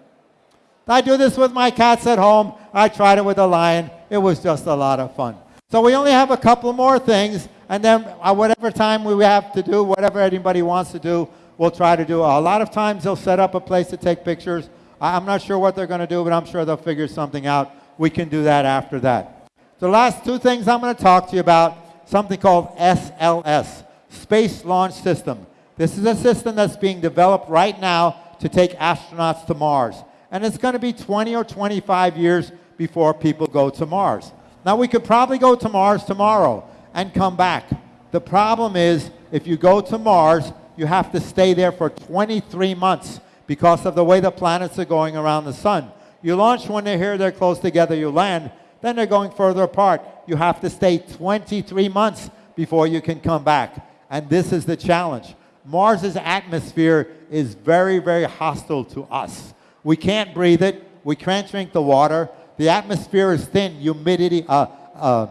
I do this with my cats at home. I tried it with a lion. It was just a lot of fun. So we only have a couple more things, and then whatever time we have to do, whatever anybody wants to do, we'll try to do. A lot of times they'll set up a place to take pictures. I'm not sure what they're going to do, but I'm sure they'll figure something out. We can do that after that. The last two things I'm going to talk to you about, something called SLS, Space Launch System. This is a system that's being developed right now to take astronauts to Mars. And it's going to be 20 or 25 years before people go to Mars. Now, we could probably go to Mars tomorrow and come back. The problem is, if you go to Mars, you have to stay there for 23 months because of the way the planets are going around the sun. You launch when they're here, they're close together, you land, then they're going further apart. You have to stay 23 months before you can come back. And this is the challenge. Mars's atmosphere is very, very hostile to us. We can't breathe it. We can't drink the water. The atmosphere is thin. Humidity, uh, uh,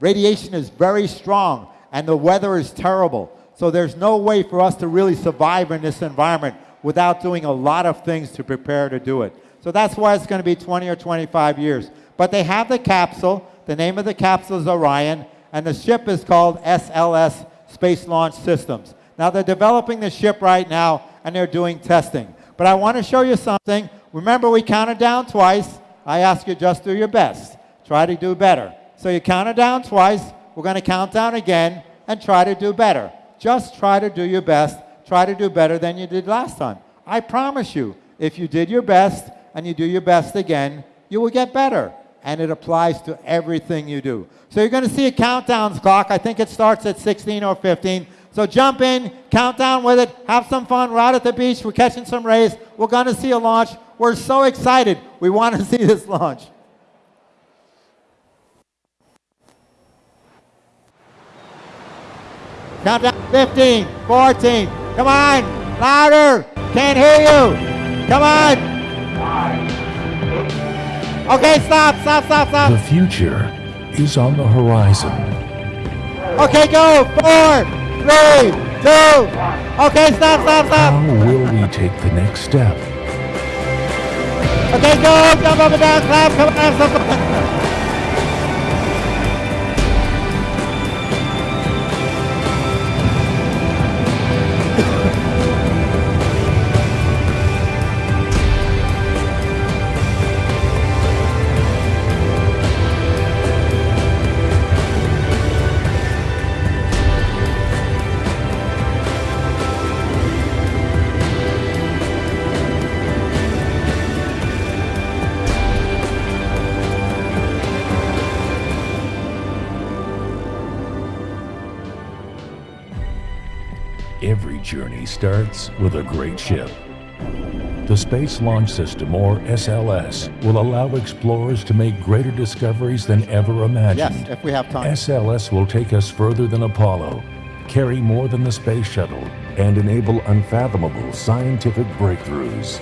radiation is very strong, and the weather is terrible. So there's no way for us to really survive in this environment without doing a lot of things to prepare to do it. So that's why it's going to be 20 or 25 years. But they have the capsule. The name of the capsule is Orion, and the ship is called SLS Space Launch Systems. Now they're developing the ship right now, and they're doing testing. But I want to show you something. Remember, we counted down twice. I ask you just do your best. Try to do better. So you counted down twice. We're going to count down again and try to do better. Just try to do your best. Try to do better than you did last time. I promise you, if you did your best and you do your best again, you will get better. And it applies to everything you do. So you're going to see a countdown clock. I think it starts at 16 or 15. So jump in, count down with it, have some fun. We're out at the beach. We're catching some rays. We're going to see a launch. We're so excited. We want to [LAUGHS] see this launch. Countdown 15, 14. Come on, louder. Can't hear you. Come on. Okay, stop, stop, stop, stop. The future is on the horizon. Okay, go. Four, three, two. Okay, stop, stop, stop. How will we take the next step? Okay, go. Jump up and down, clap. Come on, starts with a great ship. The Space Launch System, or SLS, will allow explorers to make greater discoveries than ever imagined. Yes, if we have time. SLS will take us further than Apollo, carry more than the space shuttle, and enable unfathomable scientific breakthroughs.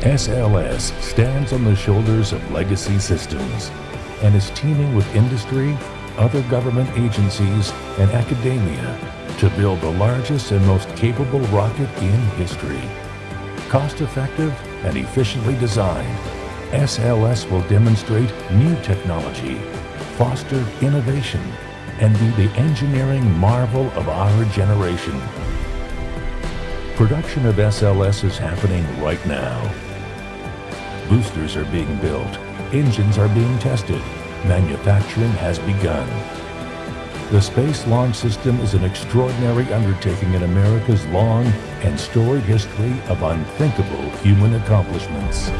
SLS stands on the shoulders of legacy systems and is teaming with industry, other government agencies, and academia to build the largest and most capable rocket in history. Cost effective and efficiently designed, SLS will demonstrate new technology, foster innovation, and be the engineering marvel of our generation. Production of SLS is happening right now. Boosters are being built, engines are being tested, manufacturing has begun. The Space Launch System is an extraordinary undertaking in America's long and storied history of unthinkable human accomplishments.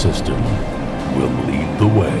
System will lead the way.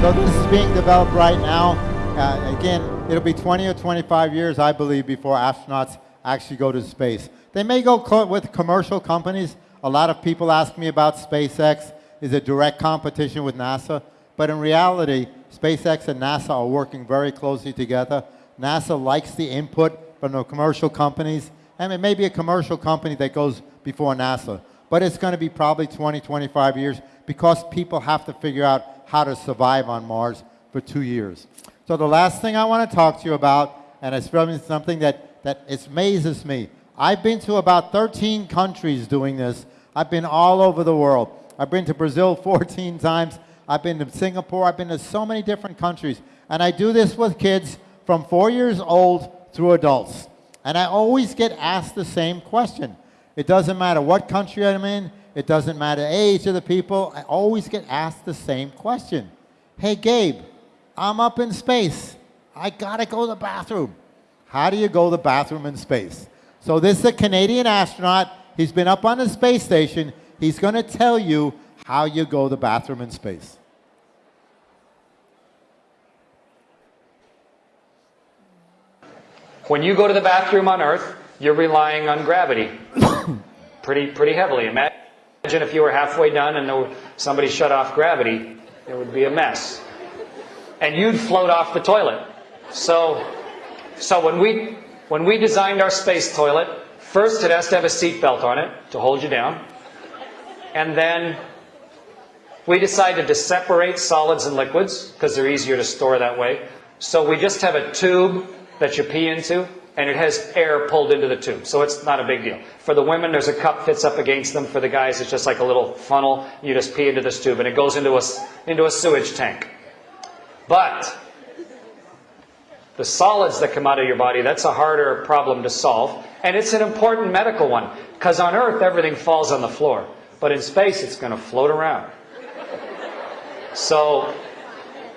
So this is being developed right now. Uh, again, it'll be 20 or 25 years, I believe, before astronauts actually go to space. They may go co- with commercial companies. A lot of people ask me about SpaceX. Is a direct competition with NASA? But in reality, SpaceX and NASA are working very closely together. NASA likes the input from the commercial companies, and it may be a commercial company that goes before NASA. But it's going to be probably 20, 25 years because people have to figure out how to survive on Mars for two years. So the last thing I want to talk to you about, and it's something that, that amazes me. I've been to about 13 countries doing this. I've been all over the world. I've been to Brazil [LAUGHS] 14 times. I've been to Singapore. I've been to so many different countries. And I do this with kids from four years old through adults. And I always get asked the same question. It doesn't matter what country I'm in. It doesn't matter age of the people. I always get asked the same question. Hey, Gabe, I'm up in space. I gotta go to the bathroom. How do you go to the bathroom in space? So this is a Canadian astronaut. He's been up on the space station. He's to tell you how you go to the bathroom in space. When you go to the bathroom on Earth, you're relying on gravity [COUGHS] pretty, pretty heavily. Imagine if you were halfway done and were- somebody shut off gravity, it would be a mess. And you'd float off the toilet. So, so when we, when we designed our space toilet, first it has to have a seat belt on it to hold you down. And then we decided to separate solids and liquids because they're easier to store that way. So we just have a tube that you pee into and it has air pulled into the tube. So it's not a big deal. For the women, there's a cup fits up against them. For the guys, it's just like a little funnel. You just pee into this tube and it goes into a, into a sewage tank. But the solids that come out of your body, that's a harder problem to solve. And it's an important medical one. Because on Earth, everything falls on the floor. But in space, it's going to float around. So,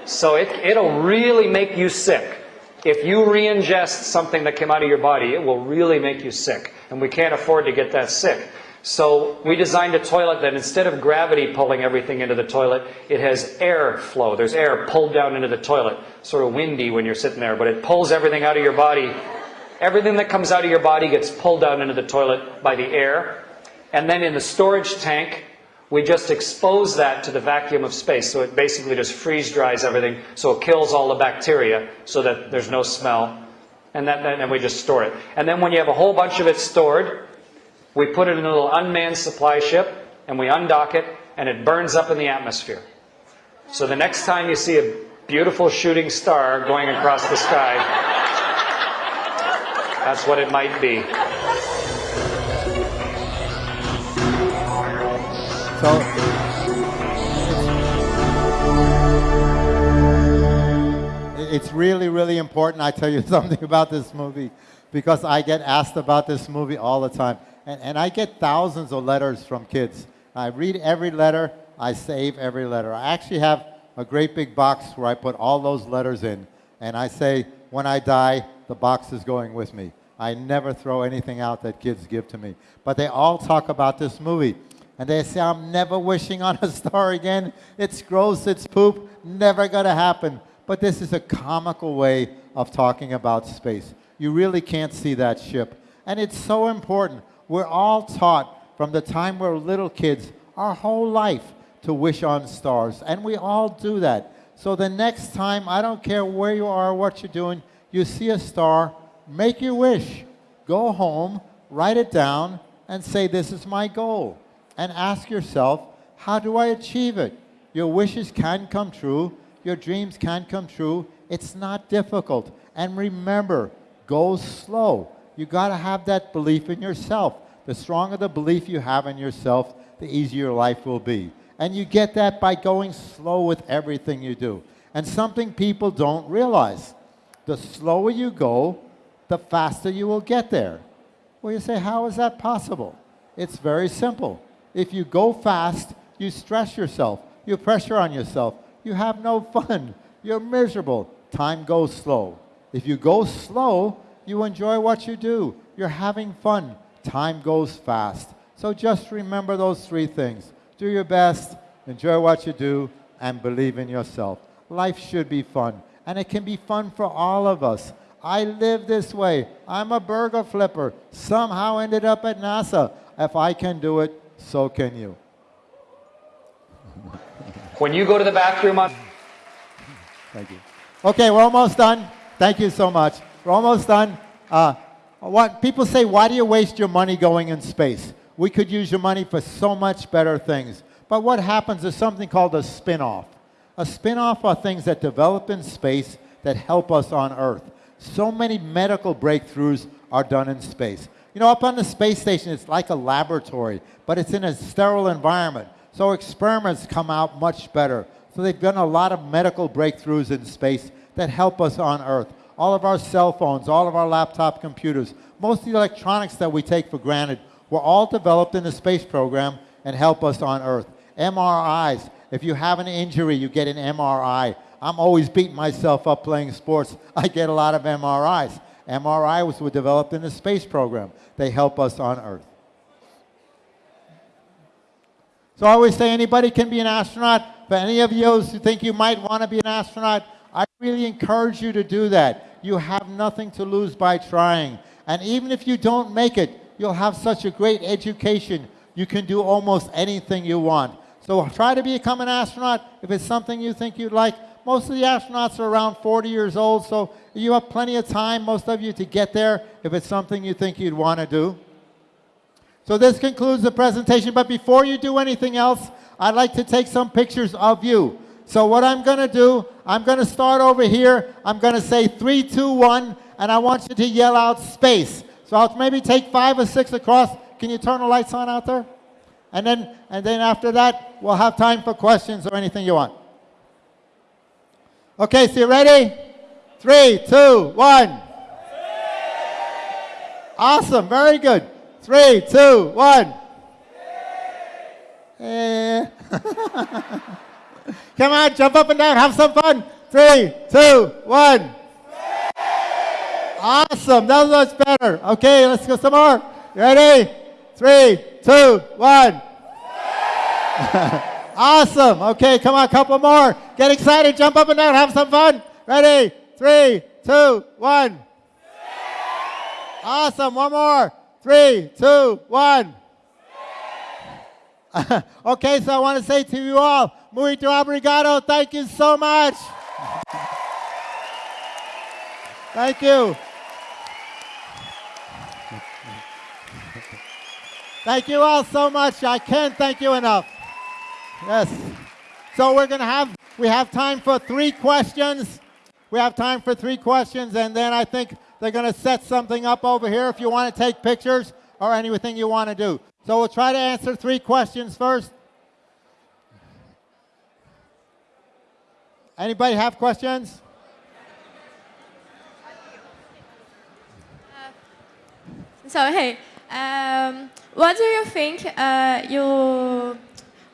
so it, it'll really make you sick. If you re-ingest something that came out of your body, it will really make you sick. And we can't afford to get that sick. So we designed a toilet that instead of gravity pulling everything into the toilet, it has air flow. There's air pulled down into the toilet. Sort of windy when you're sitting there, but it pulls everything out of your body. Everything that comes out of your body gets pulled down into the toilet by the air. And then in the storage tank, we just expose that to the vacuum of space. So it basically just freeze dries everything. So it kills all the bacteria so that there's no smell. And that, then we just store it. And then when you have a whole bunch of it stored, we put it in a little unmanned supply ship and we undock it and it burns up in the atmosphere. So the next time you see a beautiful shooting star going across the sky, that's what it might be. It's really, really important. I tell you [LAUGHS] something about this movie because I get asked about this movie all the time. And, and I get thousands of letters from kids. I read every letter, I save every letter. I actually have a great big box where I put all those letters in. And I say, when I die, the box is going with me. I never throw anything out that kids give to me. But they all talk about this movie. And they say, I'm never wishing on a [LAUGHS] star again. It's gross, it's poop, never gonna happen. But this is a comical way of talking about space. You really can't see that ship. And it's so important. We're all taught from the time we're little kids, our whole life, to wish on stars. And we all do that. So the next time, I don't care where you are, what you're doing, you see a star, make your wish. Go home, write it down, and say, This is my goal. And ask yourself, How do I achieve it? Your wishes can come true, your dreams can come true. It's not difficult. And remember, go slow. You got to have that belief in yourself. The stronger the belief you have in yourself, the easier life will be. And you get that by going slow with everything you do. And something people don't realize the slower you go, the faster you will get there. Well, you say, how is that possible? It's very simple. If you go fast, you stress yourself, you pressure on yourself, you have no fun, you're miserable. Time goes slow. If you go slow, you enjoy what you do, you're having fun. Time goes fast. So just remember those three things do your best, enjoy what you do, and believe in yourself. Life should be fun, and it can be fun for all of us. I live this way. I'm a burger flipper. Somehow ended up at NASA. If I can do it, so can you. When you go to the bathroom Thank you. Okay, we're almost done. Thank you so much. We're almost done. Uh, what people say, why do you waste your money going in space? We could use your money for so much better things. But what happens is something called a spin-off. A spin-off are things that develop in space that help us on Earth. So many medical breakthroughs are done in space. You know, up on the space station, it's like a laboratory, but it's in a sterile environment. So experiments come out much better. So they've done a lot of medical breakthroughs in space that help us on Earth. All of our cell phones, all of our laptop computers, most of the electronics that we take for granted were all developed in the space program and help us on Earth. MRIs, if you have an injury, you get an MRI. I'm always beating myself up playing sports. I get a lot of MRIs. MRIs were developed in the space program. They help us on Earth. So I always say anybody can be an astronaut. For any of you who think you might want to be an astronaut, I really encourage you to do that. You have nothing to lose by trying. And even if you don't make it, you'll have such a great education. You can do almost anything you want. So try to become an astronaut if it's something you think you'd like. Most of the astronauts are around 40 years old, so you have plenty of time, most of you, to get there if it's something you think you'd want to do. So this concludes the presentation, but before you do anything else, I'd like to take some pictures of you. So what I'm going to do, I'm going to start over here. I'm going to say three, two, one, and I want you to yell out space. So I'll maybe take five or six across. Can you turn the lights on out there? And then, and then after that, we'll have time for questions or anything you want. Okay, so you ready? Three, two, one. Awesome, very good. Three, two, one. [LAUGHS] Come on, jump up and down, have some fun. Three, two, one. Awesome, that was much better. Okay, let's go some more. Ready? Three, two, one. [LAUGHS] awesome. Okay, come on, a couple more. Get excited, jump up and down, have some fun. Ready? Three, two, one. Awesome, one more. Three, two, one. [LAUGHS] okay, so I want to say to you all, muito obrigado. Thank you so much. Thank you. Thank you all so much. I can't thank you enough. Yes. So we're going to have, we have time for three questions. We have time for three questions, and then I think they're going to set something up over here if you want to take pictures or anything you want to do. So we'll try to answer three questions first. Anybody have questions? So hey, um, what do you think uh, you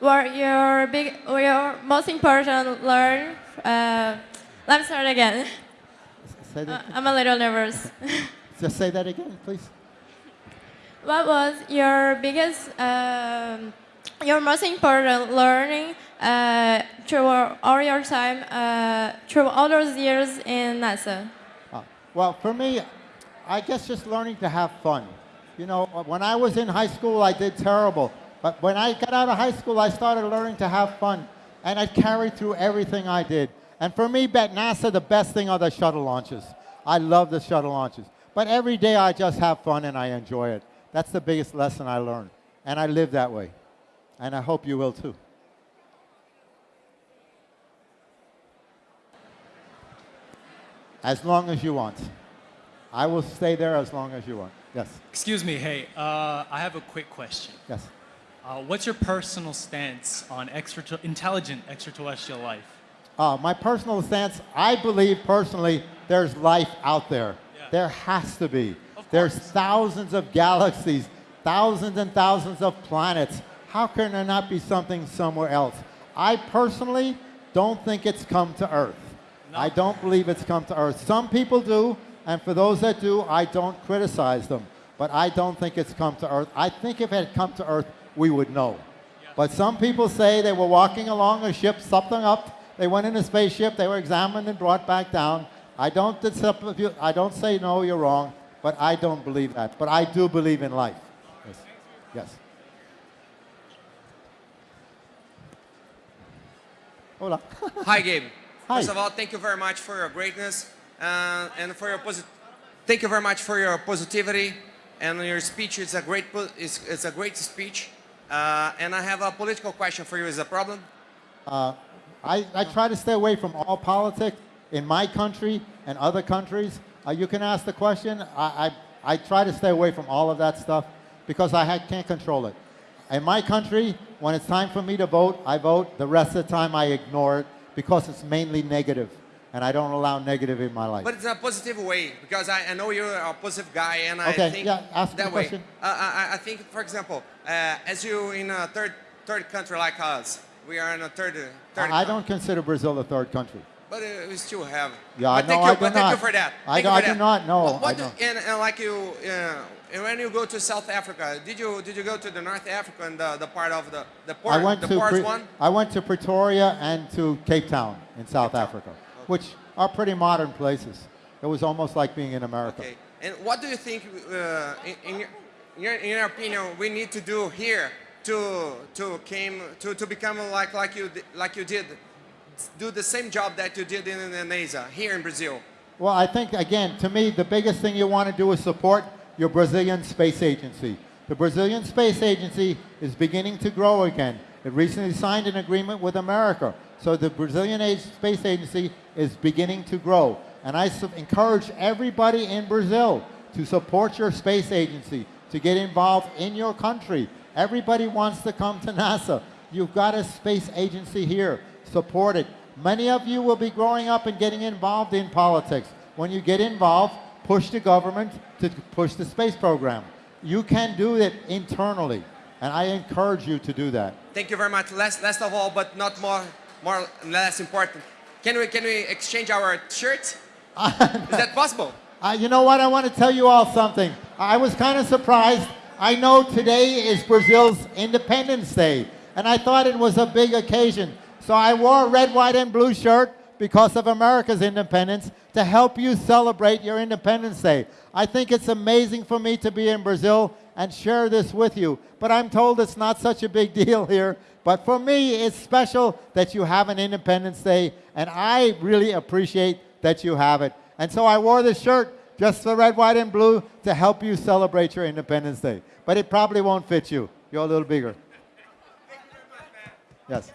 were your big your most important learn? Uh, let me start again. Say Uh, I'm a little nervous. [LAUGHS] just say that again, please. what was your biggest, um, your most important learning uh, through all your time, uh, through all those years in NASA? Uh, well, for me, I guess just learning to have fun. You know, when I was in high school, I did terrible. But when I got out of high school, I started learning to have fun. And I carried through everything I did. And for me, at NASA, the best thing are the shuttle launches. I love the shuttle launches. But every day I just have fun and I enjoy it. That's the biggest lesson I learned. And I live that way. And I hope you will too. As long as you want. I will stay there as long as you want. Yes. Excuse me, hey, uh, I have a quick question. Yes. Uh, what's your personal stance on extra intelligent extraterrestrial life? Uh, my personal stance, I believe personally there's life out there. There has to be. There's thousands of galaxies, thousands and thousands of planets. How can there not be something somewhere else? I personally don't think it's come to Earth. I don't believe it's come to Earth. Some people do, and for those that do, I don't criticize them. But I don't think it's come to Earth. I think if it had come to Earth, we would know. But some people say they were walking along a ship, something up, they went in a spaceship, they were examined and brought back down. I don't, I don't say no, you're wrong, but I don't believe that. But I do believe in life. Yes. yes. Hola. [LAUGHS] Hi, Gabe. Hi. First of all, thank you very much for your greatness uh, and for your posit thank you very much for your positivity and your speech. It's a great, it's, it's a great speech. Uh, and I have a political question for you. Is a problem? Uh, I, I try to stay away from all politics in my country and other countries. Uh, you can ask the question. I, I, I try to stay away from all of that stuff because I can't control it. In my country, when it's time for me to vote, I vote. The rest of the time, I ignore it because it's mainly negative, and I don't allow negative in my life. But it's a positive way because I, I know you're a positive guy, and I Okay, think yeah, ask that way. question. Uh, I, I think, for example, uh, as you in a third third country like us, we are in a third third. I, I don't consider Brazil a third country. But uh, we still have. Yeah, I but thank know, you, I do but thank you not. for that. I do- you I for do not know, What, do- and, and like you, uh, and when you go to South Africa, did you did you go to the North Africa and the, the part of the the port, I went the to ports Pre- one? I went to Pretoria and to Cape Town in South Africa, which are pretty modern places. It was almost like being in America. Okay. And what do you think, uh, in, in, in, your, in your opinion, we need to do here to to came to, to become like like you like you did, do the same job that you did in, in NASA here in Brazil? Well, I think, again, to me, the biggest thing you want to do is support your Brazilian Space Agency. The Brazilian Space Agency is beginning to grow again. It recently signed an agreement with America. So the Brazilian Age- Space Agency is beginning to grow. And I encourage everybody in Brazil to support your space agency, to get involved in your country. Everybody wants to come to NASA. You've got a space agency here. Support it. Many of you will be growing up and getting involved in politics. When you get involved, push the government to push the space program. You can do it internally, and I encourage you to do that. Thank you very much. Last, last of all, but not more, more less important. Can we can we exchange our shirts? [LAUGHS] Is that possible? Uh, you know what? I want to tell you all something. I was kind of surprised. I know today is Brazil's Independence Day, and I thought it was a big occasion. So I wore a red, white, and blue shirt because of America's independence to help you celebrate your Independence Day. I think it's amazing for me to be in Brazil and share this with you, but I'm told it's not such a big [LAUGHS] deal here. But for me, it's special that you have an Independence Day, and I really appreciate that you have it. And so I wore this shirt just the red, white, and blue to help you celebrate your Independence Day. But it probably won't fit you. You're a little bigger. Yes.